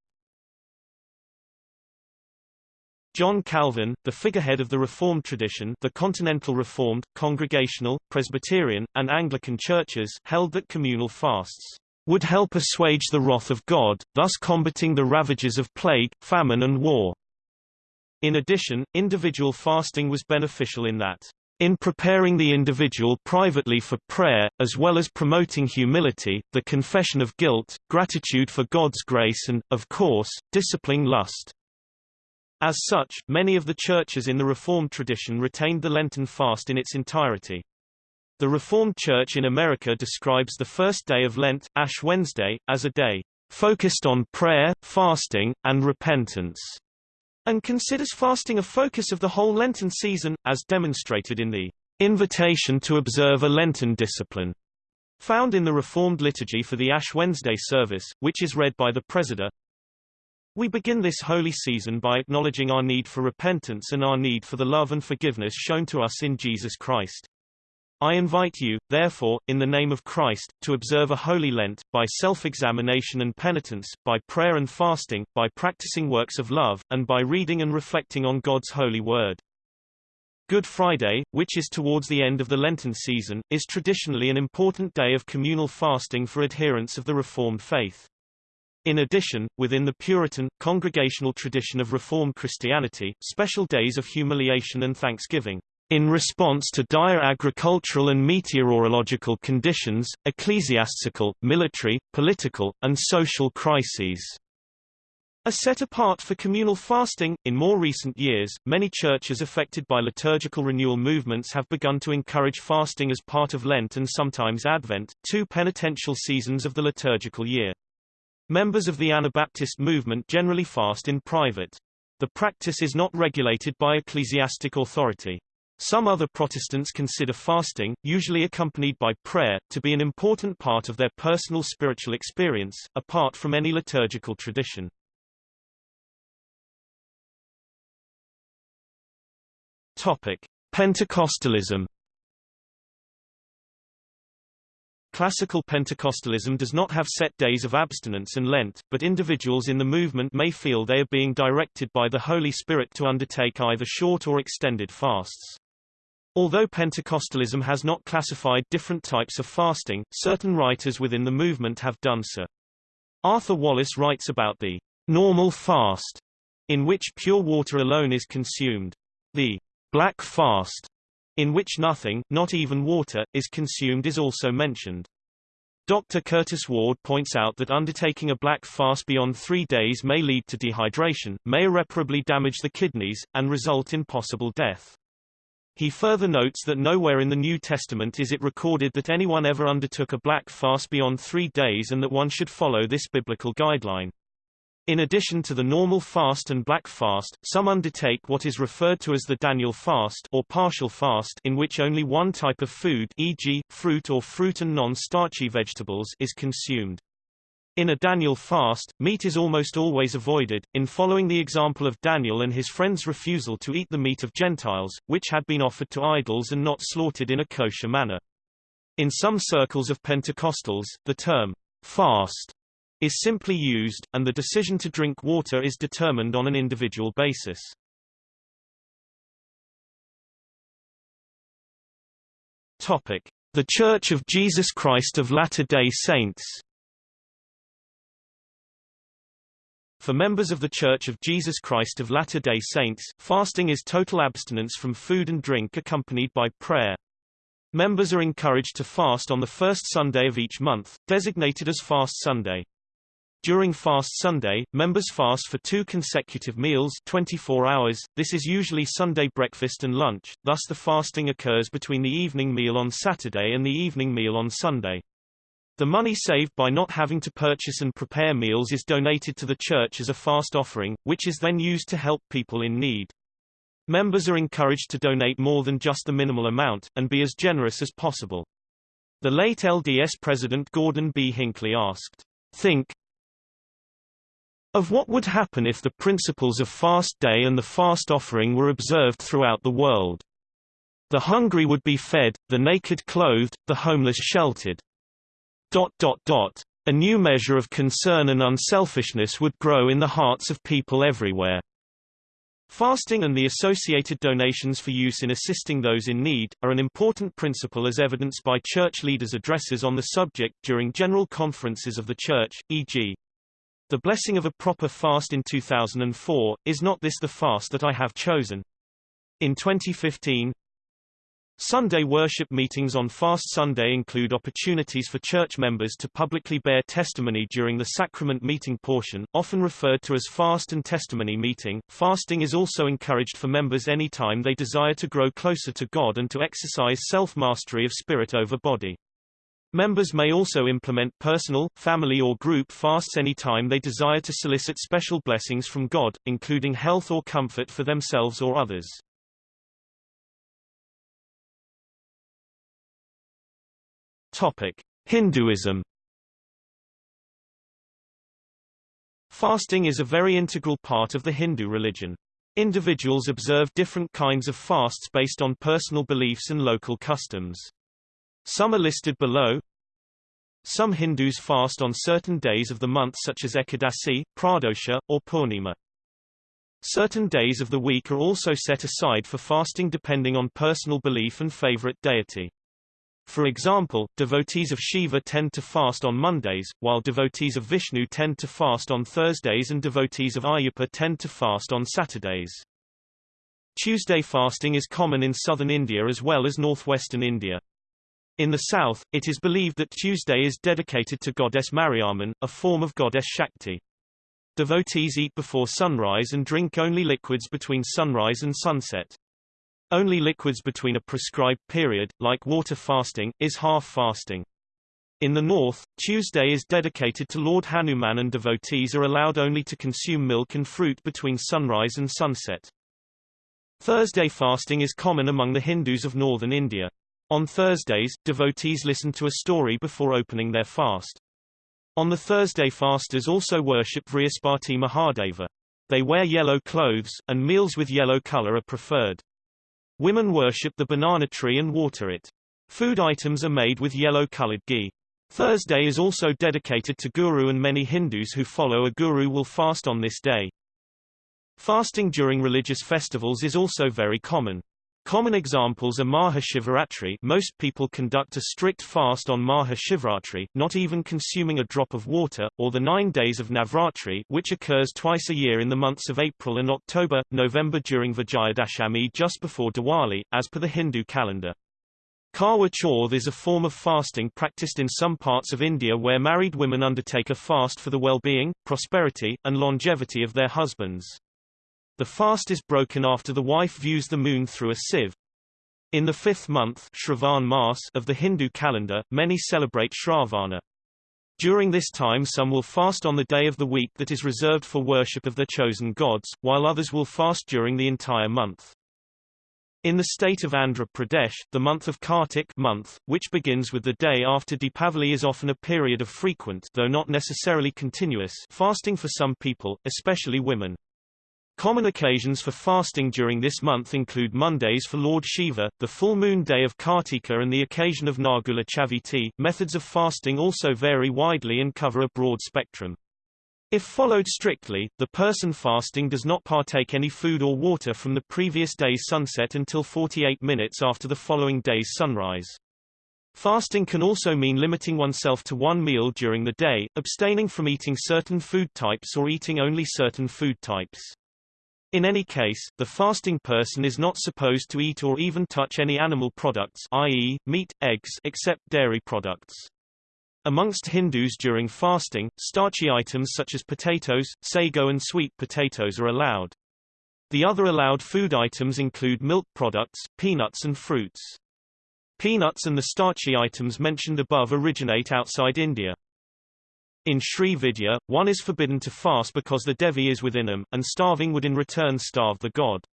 John Calvin, the figurehead of the Reformed tradition the Continental Reformed, Congregational, Presbyterian, and Anglican churches held that communal fasts would help assuage the wrath of God, thus combating the ravages of plague, famine and war. In addition, individual fasting was beneficial in that in preparing the individual privately for prayer, as well as promoting humility, the confession of guilt, gratitude for God's grace and, of course, disciplining lust. As such, many of the churches in the Reformed tradition retained the Lenten fast in its entirety. The Reformed Church in America describes the first day of Lent, Ash Wednesday, as a day focused on prayer, fasting, and repentance, and considers fasting a focus of the whole Lenten season, as demonstrated in the invitation to observe a Lenten discipline, found in the Reformed liturgy for the Ash Wednesday service, which is read by the presider. We begin this holy season by acknowledging our need for repentance and our need for the love and forgiveness shown to us in Jesus Christ. I invite you, therefore, in the name of Christ, to observe a holy Lent, by self-examination and penitence, by prayer and fasting, by practicing works of love, and by reading and reflecting on God's holy word. Good Friday, which is towards the end of the Lenten season, is traditionally an important day of communal fasting for adherents of the Reformed faith. In addition, within the Puritan, congregational tradition of Reformed Christianity, special days of humiliation and thanksgiving in response to dire agricultural and meteorological conditions, ecclesiastical, military, political, and social crises A set apart for communal fasting. In more recent years, many churches affected by liturgical renewal movements have begun to encourage fasting as part of Lent and sometimes Advent, two penitential seasons of the liturgical year. Members of the Anabaptist movement generally fast in private. The practice is not regulated by ecclesiastic authority. Some other Protestants consider fasting, usually accompanied by prayer, to be an important part of their personal spiritual experience, apart from any liturgical tradition. Topic: Pentecostalism. Classical Pentecostalism does not have set days of abstinence and Lent, but individuals in the movement may feel they are being directed by the Holy Spirit to undertake either short or extended fasts. Although Pentecostalism has not classified different types of fasting, certain writers within the movement have done so. Arthur Wallis writes about the normal fast, in which pure water alone is consumed. The Black fast, in which nothing, not even water, is consumed is also mentioned. Dr. Curtis Ward points out that undertaking a black fast beyond three days may lead to dehydration, may irreparably damage the kidneys, and result in possible death. He further notes that nowhere in the New Testament is it recorded that anyone ever undertook a black fast beyond three days and that one should follow this biblical guideline. In addition to the normal fast and black fast, some undertake what is referred to as the Daniel fast or partial fast in which only one type of food e.g., fruit or fruit and non-starchy vegetables is consumed. In a Daniel fast, meat is almost always avoided, in following the example of Daniel and his friends' refusal to eat the meat of Gentiles, which had been offered to idols and not slaughtered in a kosher manner. In some circles of Pentecostals, the term fast is simply used, and the decision to drink water is determined on an individual basis. Topic: The Church of Jesus Christ of Latter-day Saints. For members of the Church of Jesus Christ of Latter-day Saints, fasting is total abstinence from food and drink accompanied by prayer. Members are encouraged to fast on the first Sunday of each month, designated as Fast Sunday. During Fast Sunday, members fast for two consecutive meals 24 hours, this is usually Sunday breakfast and lunch, thus the fasting occurs between the evening meal on Saturday and the evening meal on Sunday. The money saved by not having to purchase and prepare meals is donated to the church as a fast offering, which is then used to help people in need. Members are encouraged to donate more than just the minimal amount, and be as generous as possible. The late LDS President Gordon B. Hinckley asked, Think, of what would happen if the principles of fast day and the fast offering were observed throughout the world. The hungry would be fed, the naked clothed, the homeless sheltered. Dot, dot, dot. A new measure of concern and unselfishness would grow in the hearts of people everywhere. Fasting and the associated donations for use in assisting those in need, are an important principle as evidenced by church leaders' addresses on the subject during general conferences of the church, e.g. The blessing of a proper fast in 2004, is not this the fast that I have chosen? In 2015, Sunday worship meetings on Fast Sunday include opportunities for church members to publicly bear testimony during the sacrament meeting portion, often referred to as fast and testimony meeting. Fasting is also encouraged for members any time they desire to grow closer to God and to exercise self-mastery of spirit over body. Members may also implement personal, family or group fasts any time they desire to solicit special blessings from God, including health or comfort for themselves or others. Topic: Hinduism. Fasting is a very integral part of the Hindu religion. Individuals observe different kinds of fasts based on personal beliefs and local customs. Some are listed below. Some Hindus fast on certain days of the month such as Ekadasi, Pradosha, or Purnima. Certain days of the week are also set aside for fasting depending on personal belief and favorite deity. For example, devotees of Shiva tend to fast on Mondays, while devotees of Vishnu tend to fast on Thursdays and devotees of Ayyappa tend to fast on Saturdays. Tuesday fasting is common in southern India as well as northwestern India. In the south, it is believed that Tuesday is dedicated to goddess Mariamman, a form of goddess Shakti. Devotees eat before sunrise and drink only liquids between sunrise and sunset. Only liquids between a prescribed period, like water fasting, is half fasting. In the north, Tuesday is dedicated to Lord Hanuman and devotees are allowed only to consume milk and fruit between sunrise and sunset. Thursday fasting is common among the Hindus of northern India. On Thursdays, devotees listen to a story before opening their fast. On the Thursday fasters also worship Vrihaspati Mahadeva. They wear yellow clothes, and meals with yellow color are preferred. Women worship the banana tree and water it. Food items are made with yellow-colored ghee. Thursday is also dedicated to Guru and many Hindus who follow a guru will fast on this day. Fasting during religious festivals is also very common. Common examples are Mahashivaratri most people conduct a strict fast on Mahashivratri, not even consuming a drop of water, or the nine days of Navratri which occurs twice a year in the months of April and October, November during Vijayadashami just before Diwali, as per the Hindu calendar. Karwa Chauth is a form of fasting practiced in some parts of India where married women undertake a fast for the well-being, prosperity, and longevity of their husbands. The fast is broken after the wife views the moon through a sieve. In the fifth month Shravan of the Hindu calendar, many celebrate Shravana. During this time some will fast on the day of the week that is reserved for worship of their chosen gods, while others will fast during the entire month. In the state of Andhra Pradesh, the month of Kartik month, which begins with the day after Deepavali is often a period of frequent though not necessarily continuous fasting for some people, especially women. Common occasions for fasting during this month include Mondays for Lord Shiva, the full moon day of Kartika and the occasion of Nagula Chaviti. Methods of fasting also vary widely and cover a broad spectrum. If followed strictly, the person fasting does not partake any food or water from the previous day's sunset until 48 minutes after the following day's sunrise. Fasting can also mean limiting oneself to one meal during the day, abstaining from eating certain food types or eating only certain food types. In any case, the fasting person is not supposed to eat or even touch any animal products i.e., meat, eggs except dairy products. Amongst Hindus during fasting, starchy items such as potatoes, sago and sweet potatoes are allowed. The other allowed food items include milk products, peanuts and fruits. Peanuts and the starchy items mentioned above originate outside India. In Sri Vidya, one is forbidden to fast because the Devi is within him, and starving would in return starve the god.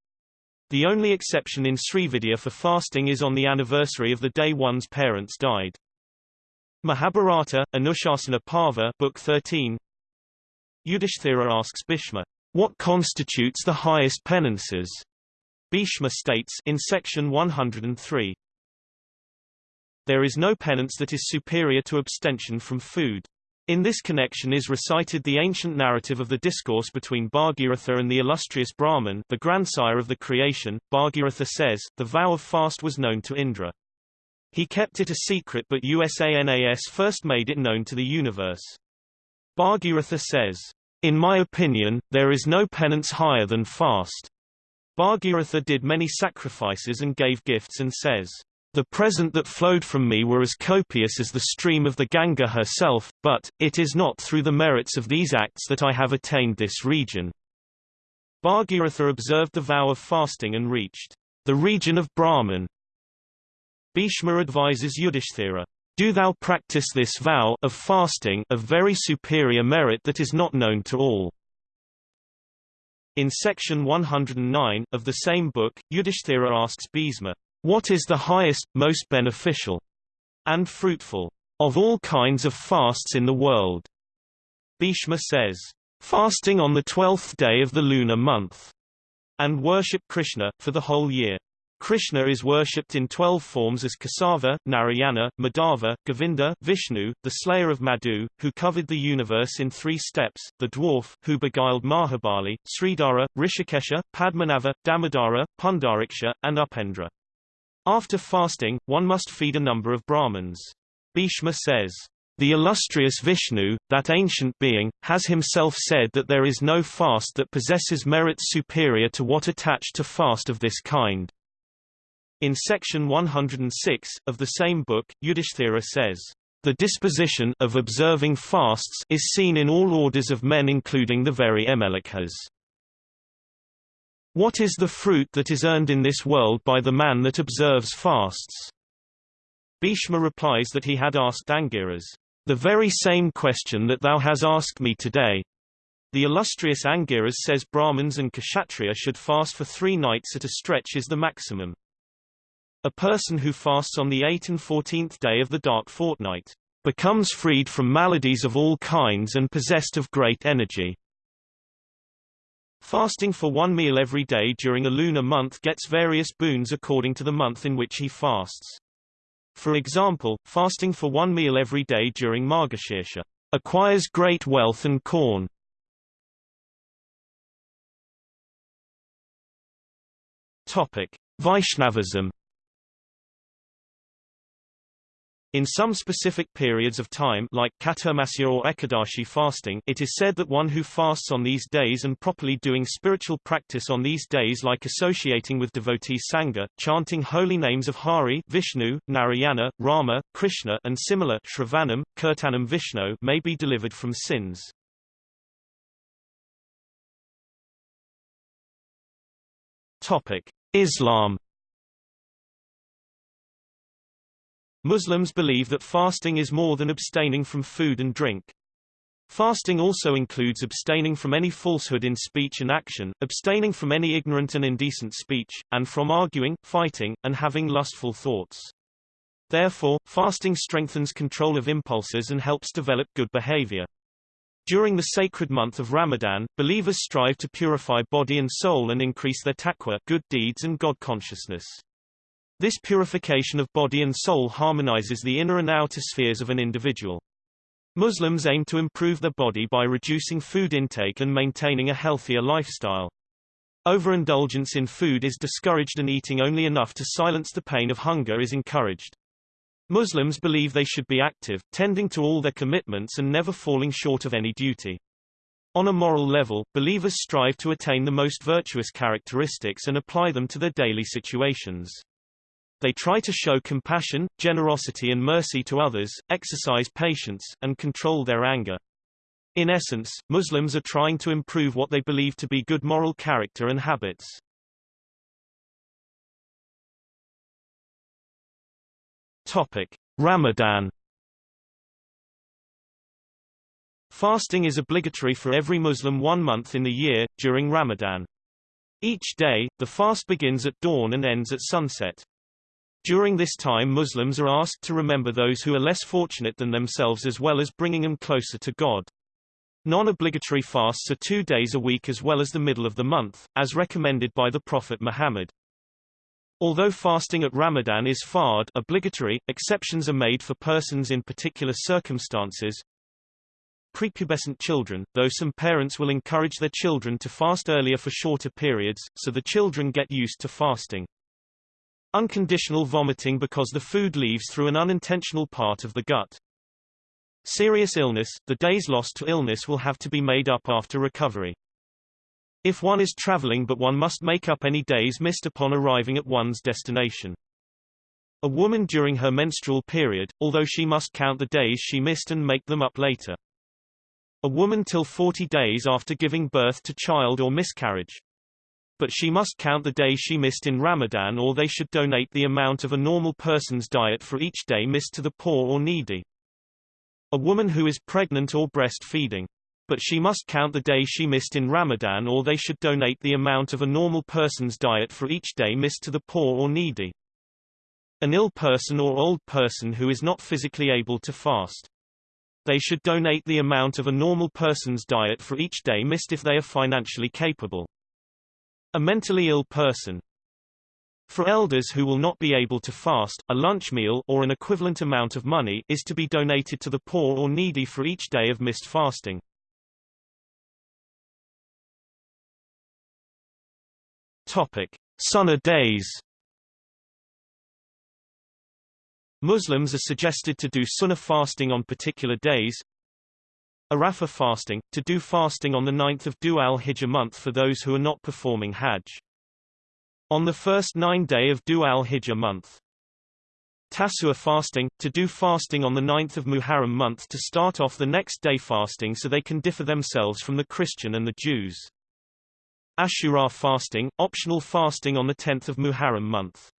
The only exception in Srividya for fasting is on the anniversary of the day one's parents died. Mahabharata, Anushasana Parva Book 13 Yudhishthira asks Bhishma, what constitutes the highest penances? Bhishma states in section 103, There is no penance that is superior to abstention from food. In this connection is recited the ancient narrative of the discourse between Bhagiratha and the illustrious Brahman the grandsire of the creation. Bhagiratha says, the vow of fast was known to Indra. He kept it a secret but USANAS first made it known to the universe. Bhagiratha says, In my opinion, there is no penance higher than fast. Bhagiratha did many sacrifices and gave gifts and says, the present that flowed from me were as copious as the stream of the Ganga herself, but, it is not through the merits of these acts that I have attained this region. Bhagiratha observed the vow of fasting and reached the region of Brahman. Bhishma advises Yudhishthira, Do thou practice this vow of fasting of very superior merit that is not known to all. In section 109, of the same book, Yudhishthira asks Bhishma, what is the highest, most beneficial and fruitful of all kinds of fasts in the world? Bhishma says, fasting on the twelfth day of the lunar month, and worship Krishna, for the whole year. Krishna is worshipped in twelve forms as Kesava, Narayana, Madhava, Govinda, Vishnu, the slayer of Madhu, who covered the universe in three steps, the dwarf, who beguiled Mahabali, Sridhara, Hrishikesha, Padmanabha, Damodara, Pundariksha, and Upendra. After fasting, one must feed a number of Brahmins. Bhishma says, the illustrious Vishnu, that ancient being, has himself said that there is no fast that possesses merits superior to what attached to fast of this kind. In section 106, of the same book, Yudhishthira says, The disposition of observing fasts is seen in all orders of men including the very Mlecchas. What is the fruit that is earned in this world by the man that observes fasts? Bhishma replies that he had asked Angiras, the very same question that thou has asked me today. The illustrious Angiras says Brahmins and Kshatriya should fast for three nights at a stretch is the maximum. A person who fasts on the 8th and 14th day of the dark fortnight becomes freed from maladies of all kinds and possessed of great energy. Fasting for one meal every day during a lunar month gets various boons according to the month in which he fasts. For example, fasting for one meal every day during Margashirsha acquires great wealth and corn. Topic: Vaishnavism In some specific periods of time like Chaturmasya or Ekadashi fasting it is said that one who fasts on these days and properly doing spiritual practice on these days like associating with devotee Sangha, chanting holy names of Hari Vishnu, Narayana, Rama, Krishna and similar Shravanam, Kirtanam Vishnu may be delivered from sins. Islam Muslims believe that fasting is more than abstaining from food and drink. Fasting also includes abstaining from any falsehood in speech and action, abstaining from any ignorant and indecent speech, and from arguing, fighting, and having lustful thoughts. Therefore, fasting strengthens control of impulses and helps develop good behavior. During the sacred month of Ramadan, believers strive to purify body and soul and increase their taqwa good deeds and God consciousness. This purification of body and soul harmonizes the inner and outer spheres of an individual. Muslims aim to improve their body by reducing food intake and maintaining a healthier lifestyle. Overindulgence in food is discouraged and eating only enough to silence the pain of hunger is encouraged. Muslims believe they should be active, tending to all their commitments and never falling short of any duty. On a moral level, believers strive to attain the most virtuous characteristics and apply them to their daily situations. They try to show compassion, generosity and mercy to others, exercise patience, and control their anger. In essence, Muslims are trying to improve what they believe to be good moral character and habits. Topic: Ramadan Fasting is obligatory for every Muslim one month in the year, during Ramadan. Each day, the fast begins at dawn and ends at sunset. During this time Muslims are asked to remember those who are less fortunate than themselves as well as bringing them closer to God. Non-obligatory fasts are two days a week as well as the middle of the month, as recommended by the Prophet Muhammad. Although fasting at Ramadan is fard obligatory, exceptions are made for persons in particular circumstances. Prepubescent children, though some parents will encourage their children to fast earlier for shorter periods, so the children get used to fasting. Unconditional vomiting because the food leaves through an unintentional part of the gut. Serious illness, the days lost to illness will have to be made up after recovery. If one is traveling but one must make up any days missed upon arriving at one's destination. A woman during her menstrual period, although she must count the days she missed and make them up later. A woman till 40 days after giving birth to child or miscarriage but she must count the day she missed in Ramadan or they should donate the amount of a normal person's diet for each day missed to the poor or needy. A woman who is pregnant or breastfeeding. But she must count the day she missed in Ramadan or they should donate the amount of a normal person's diet for each day missed to the poor or needy. An ill person or old person who is not physically able to fast. They should donate the amount of a normal person's diet for each day missed if they are financially capable. A mentally ill person. For elders who will not be able to fast, a lunch meal or an equivalent amount of money is to be donated to the poor or needy for each day of missed fasting. Topic: Sunnah days. Muslims are suggested to do sunnah fasting on particular days, Arafah fasting, to do fasting on the 9th of Dhu al-Hijjah month for those who are not performing Hajj. On the first nine day of Dhu al-Hijjah month. Tasu'a fasting, to do fasting on the 9th of Muharram month to start off the next day fasting so they can differ themselves from the Christian and the Jews. Ashura fasting, optional fasting on the 10th of Muharram month.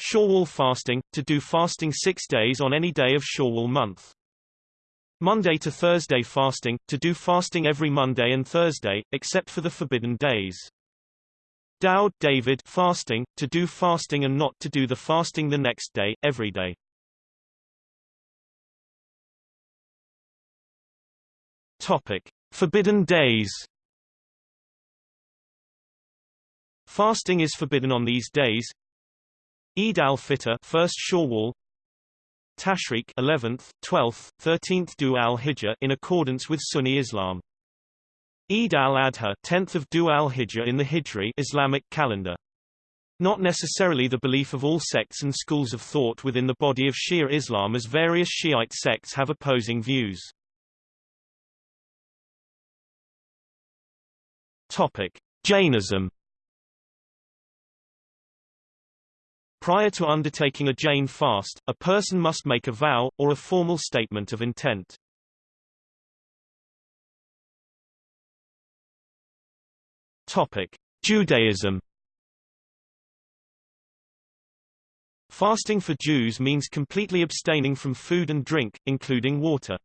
Shawwal fasting, to do fasting six days on any day of Shawwal month. Monday to Thursday fasting, to do fasting every Monday and Thursday, except for the forbidden days. Daud David fasting, to do fasting and not to do the fasting the next day, every day. Topic. Forbidden days Fasting is forbidden on these days. Eid al-Fitr, first Shawwal, Tashriq 11th, 12th, 13th Dhu al-Hijjah in accordance with Sunni Islam. Eid al-Adha 10th of Dhu al-Hijjah in the Hijri Islamic calendar. Not necessarily the belief of all sects and schools of thought within the body of Shia Islam as various Shiite sects have opposing views. Topic: Jainism Prior to undertaking a Jain fast, a person must make a vow, or a formal statement of intent. Topic: Judaism. Fasting for Jews means completely abstaining from food and drink, including water.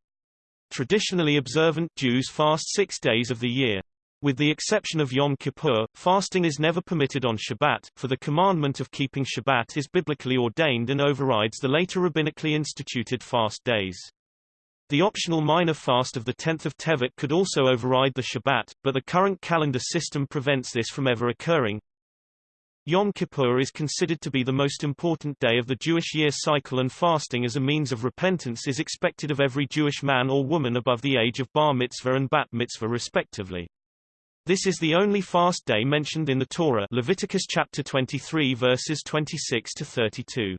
Traditionally observant Jews fast six days of the year. With the exception of Yom Kippur, fasting is never permitted on Shabbat, for the commandment of keeping Shabbat is biblically ordained and overrides the later rabbinically instituted fast days. The optional minor fast of the 10th of Tevet could also override the Shabbat, but the current calendar system prevents this from ever occurring. Yom Kippur is considered to be the most important day of the Jewish year cycle and fasting as a means of repentance is expected of every Jewish man or woman above the age of bar mitzvah and bat mitzvah respectively. This is the only fast day mentioned in the Torah Leviticus chapter 23 verses 26 to 32.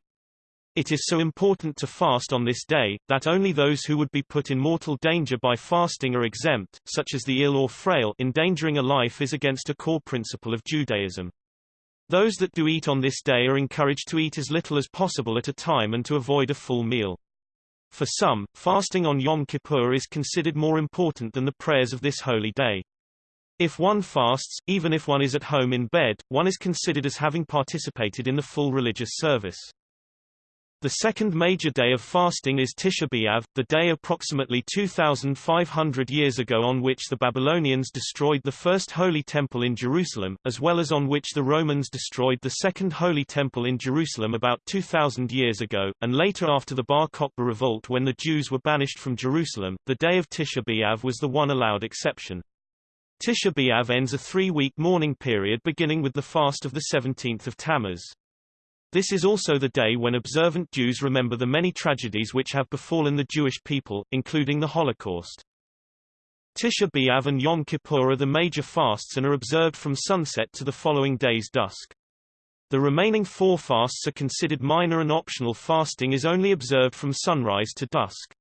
It is so important to fast on this day, that only those who would be put in mortal danger by fasting are exempt, such as the ill or frail endangering a life is against a core principle of Judaism. Those that do eat on this day are encouraged to eat as little as possible at a time and to avoid a full meal. For some, fasting on Yom Kippur is considered more important than the prayers of this holy day. If one fasts, even if one is at home in bed, one is considered as having participated in the full religious service. The second major day of fasting is Tisha B'Av, the day approximately 2,500 years ago on which the Babylonians destroyed the first Holy Temple in Jerusalem, as well as on which the Romans destroyed the second Holy Temple in Jerusalem about 2,000 years ago, and later after the Bar Kokhba revolt when the Jews were banished from Jerusalem, the day of Tisha B'Av was the one allowed exception. Tisha B'Av ends a three-week mourning period beginning with the fast of the 17th of Tammuz. This is also the day when observant Jews remember the many tragedies which have befallen the Jewish people, including the Holocaust. Tisha B'Av and Yom Kippur are the major fasts and are observed from sunset to the following day's dusk. The remaining four fasts are considered minor and optional fasting is only observed from sunrise to dusk.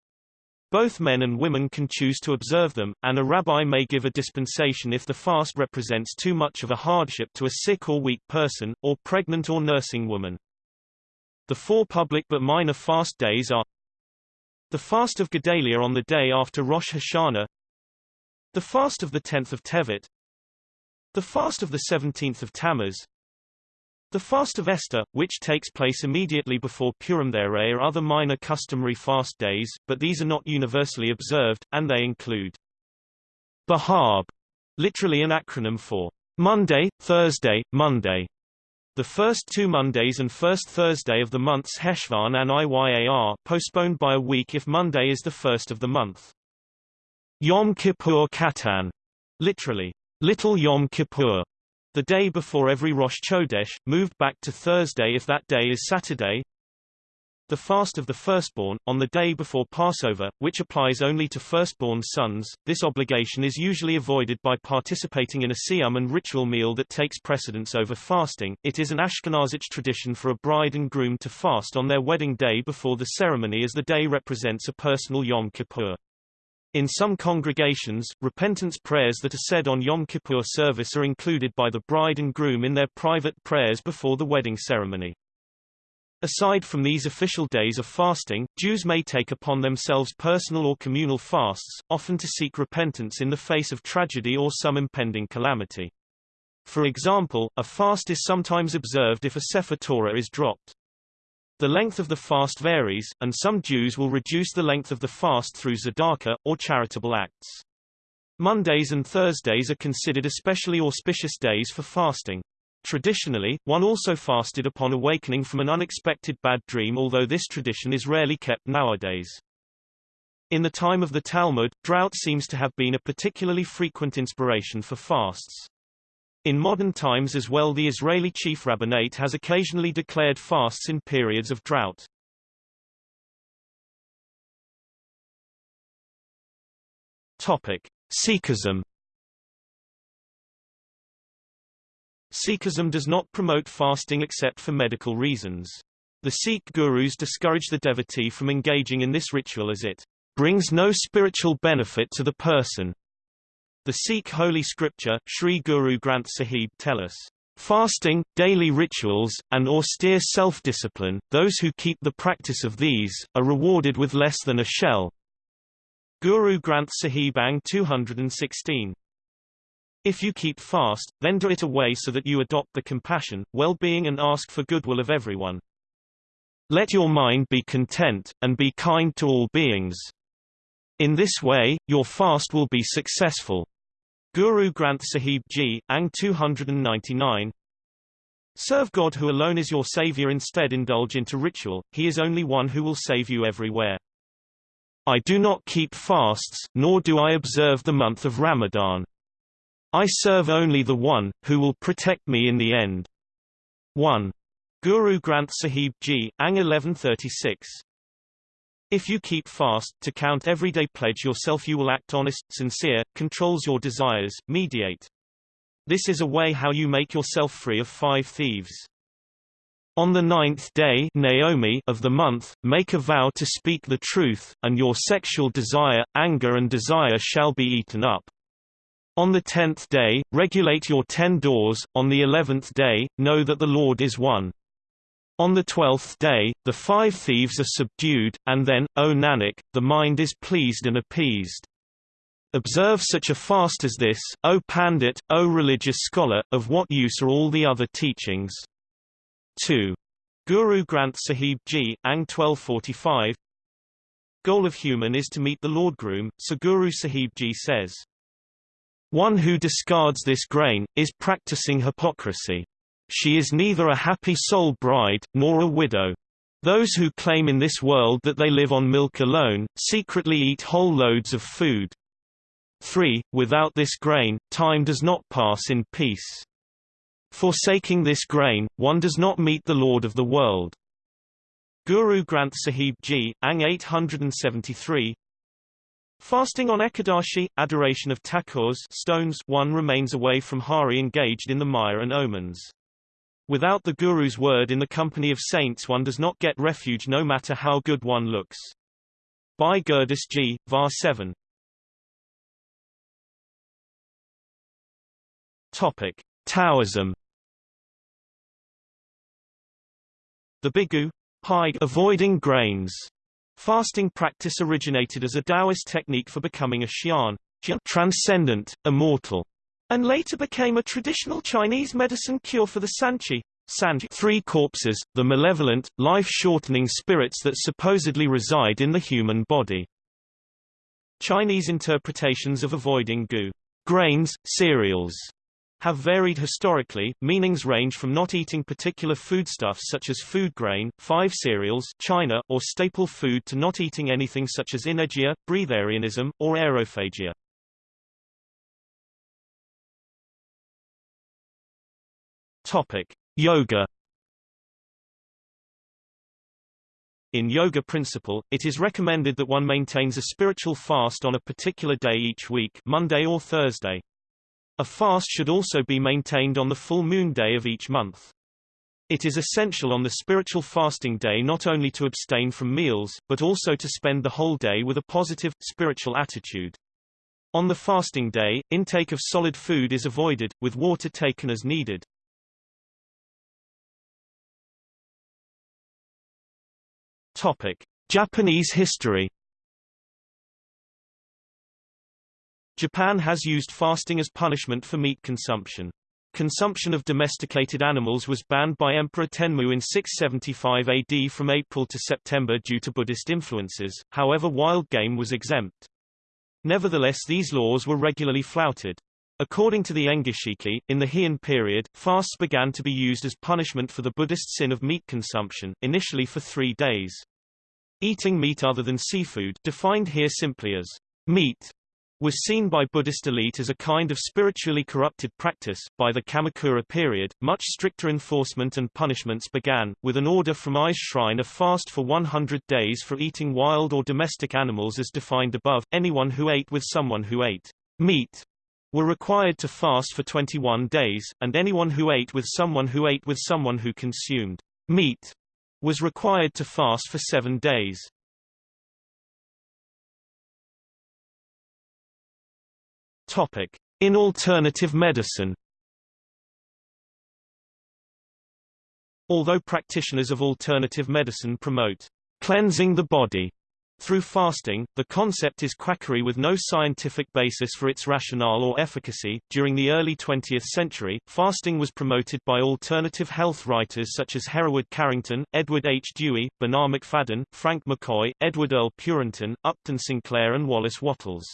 Both men and women can choose to observe them, and a rabbi may give a dispensation if the fast represents too much of a hardship to a sick or weak person, or pregnant or nursing woman. The four public but minor fast days are the fast of Gedalia on the day after Rosh Hashanah, the fast of the 10th of Tevet, the fast of the 17th of Tammuz, the fast of Esther, which takes place immediately before Purim. There are other minor customary fast days, but these are not universally observed, and they include Bahab, literally an acronym for Monday, Thursday, Monday, the first two Mondays and first Thursday of the months Heshvan and Iyar postponed by a week if Monday is the first of the month. Yom Kippur Katan, literally, Little Yom Kippur, the day before every Rosh Chodesh, moved back to Thursday if that day is Saturday, the fast of the firstborn, on the day before Passover, which applies only to firstborn sons. This obligation is usually avoided by participating in a siyum and ritual meal that takes precedence over fasting. It is an Ashkenazic tradition for a bride and groom to fast on their wedding day before the ceremony as the day represents a personal Yom Kippur. In some congregations, repentance prayers that are said on Yom Kippur service are included by the bride and groom in their private prayers before the wedding ceremony. Aside from these official days of fasting, Jews may take upon themselves personal or communal fasts, often to seek repentance in the face of tragedy or some impending calamity. For example, a fast is sometimes observed if a Sefer Torah is dropped. The length of the fast varies, and some Jews will reduce the length of the fast through tzedakah, or charitable acts. Mondays and Thursdays are considered especially auspicious days for fasting. Traditionally, one also fasted upon awakening from an unexpected bad dream although this tradition is rarely kept nowadays. In the time of the Talmud, drought seems to have been a particularly frequent inspiration for fasts. In modern times as well the Israeli chief rabbinate has occasionally declared fasts in periods of drought. Topic. Sikhism Sikhism does not promote fasting except for medical reasons. The Sikh gurus discourage the devotee from engaging in this ritual as it brings no spiritual benefit to the person. The Sikh holy scripture, Sri Guru Granth Sahib tell us, Fasting, daily rituals, and austere self-discipline, those who keep the practice of these, are rewarded with less than a shell. Guru Granth Sahib Ang 216 if you keep fast, then do it away so that you adopt the compassion, well-being and ask for goodwill of everyone. Let your mind be content, and be kind to all beings. In this way, your fast will be successful. Guru Granth Sahib Ji, Ang 299 Serve God who alone is your savior instead indulge into ritual, he is only one who will save you everywhere. I do not keep fasts, nor do I observe the month of Ramadan. I serve only the One, who will protect me in the end. 1. Guru Granth Sahib Ji, Ang 1136 if you keep fast, to count everyday pledge yourself you will act honest, sincere, controls your desires, mediate. This is a way how you make yourself free of five thieves. On the ninth day Naomi of the month, make a vow to speak the truth, and your sexual desire, anger and desire shall be eaten up. On the tenth day, regulate your ten doors, on the eleventh day, know that the Lord is one. On the twelfth day, the five thieves are subdued, and then, O Nanak, the mind is pleased and appeased. Observe such a fast as this, O Pandit, O religious scholar, of what use are all the other teachings? 2. Guru Granth Sahib Ji, Ang 1245 Goal of human is to meet the Lord Groom, so Guru Sahib Ji says. One who discards this grain, is practicing hypocrisy. She is neither a happy soul bride, nor a widow. Those who claim in this world that they live on milk alone, secretly eat whole loads of food. 3. Without this grain, time does not pass in peace. Forsaking this grain, one does not meet the Lord of the world. Guru Granth Sahib Ji, Ang 873 Fasting on Ekadashi, adoration of takors stones, one remains away from hari engaged in the mire and omens. Without the Guru's word in the company of saints one does not get refuge no matter how good one looks. Bhai Gurdas Ji Var 7 Topic. Taoism The Bigu, Pai avoiding grains Fasting practice originated as a Taoist technique for becoming a xian, transcendent, immortal, and later became a traditional Chinese medicine cure for the sanqi, sanqi three corpses, the malevolent, life-shortening spirits that supposedly reside in the human body. Chinese interpretations of avoiding gu grains, cereals, have varied historically. Meanings range from not eating particular foodstuffs such as food grain, five cereals, China, or staple food to not eating anything such as inedia, breatharianism, or aerophagia. Topic: Yoga. In yoga principle, it is recommended that one maintains a spiritual fast on a particular day each week, Monday or Thursday. A fast should also be maintained on the full moon day of each month. It is essential on the spiritual fasting day not only to abstain from meals, but also to spend the whole day with a positive, spiritual attitude. On the fasting day, intake of solid food is avoided, with water taken as needed. Topic: Japanese history. Japan has used fasting as punishment for meat consumption. Consumption of domesticated animals was banned by Emperor Tenmu in 675 AD from April to September due to Buddhist influences, however wild game was exempt. Nevertheless these laws were regularly flouted. According to the Engishiki, in the Heian period, fasts began to be used as punishment for the Buddhist sin of meat consumption, initially for three days. Eating meat other than seafood defined here simply as meat was seen by Buddhist elite as a kind of spiritually corrupted practice. By the Kamakura period, much stricter enforcement and punishments began, with an order from Ise Shrine of fast for 100 days for eating wild or domestic animals as defined above. Anyone who ate with someone who ate meat were required to fast for 21 days, and anyone who ate with someone who ate with someone who consumed meat was required to fast for seven days. In alternative medicine. Although practitioners of alternative medicine promote cleansing the body through fasting, the concept is quackery with no scientific basis for its rationale or efficacy. During the early 20th century, fasting was promoted by alternative health writers such as Hereward Carrington, Edward H. Dewey, Bernard Macfadden, Frank McCoy, Edward Earl Purinton, Upton Sinclair and Wallace Wattles.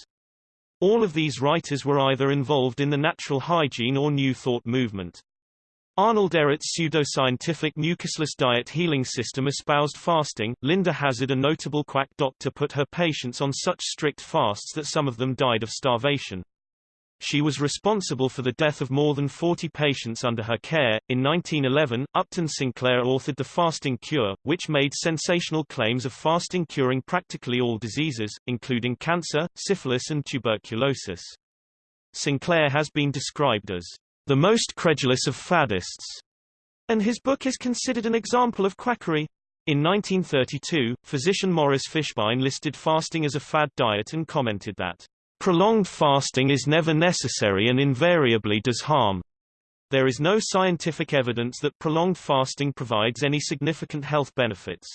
All of these writers were either involved in the natural hygiene or New Thought movement. Arnold Ehret's pseudo-scientific mucusless diet healing system espoused fasting. Linda Hazzard, a notable quack doctor put her patients on such strict fasts that some of them died of starvation. She was responsible for the death of more than 40 patients under her care. In 1911, Upton Sinclair authored The Fasting Cure, which made sensational claims of fasting curing practically all diseases, including cancer, syphilis and tuberculosis. Sinclair has been described as the most credulous of faddists, and his book is considered an example of quackery. In 1932, physician Morris Fishbein listed fasting as a fad diet and commented that Prolonged fasting is never necessary and invariably does harm. There is no scientific evidence that prolonged fasting provides any significant health benefits.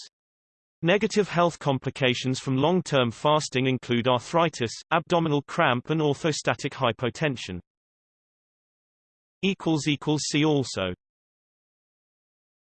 Negative health complications from long-term fasting include arthritis, abdominal cramp and orthostatic hypotension. See also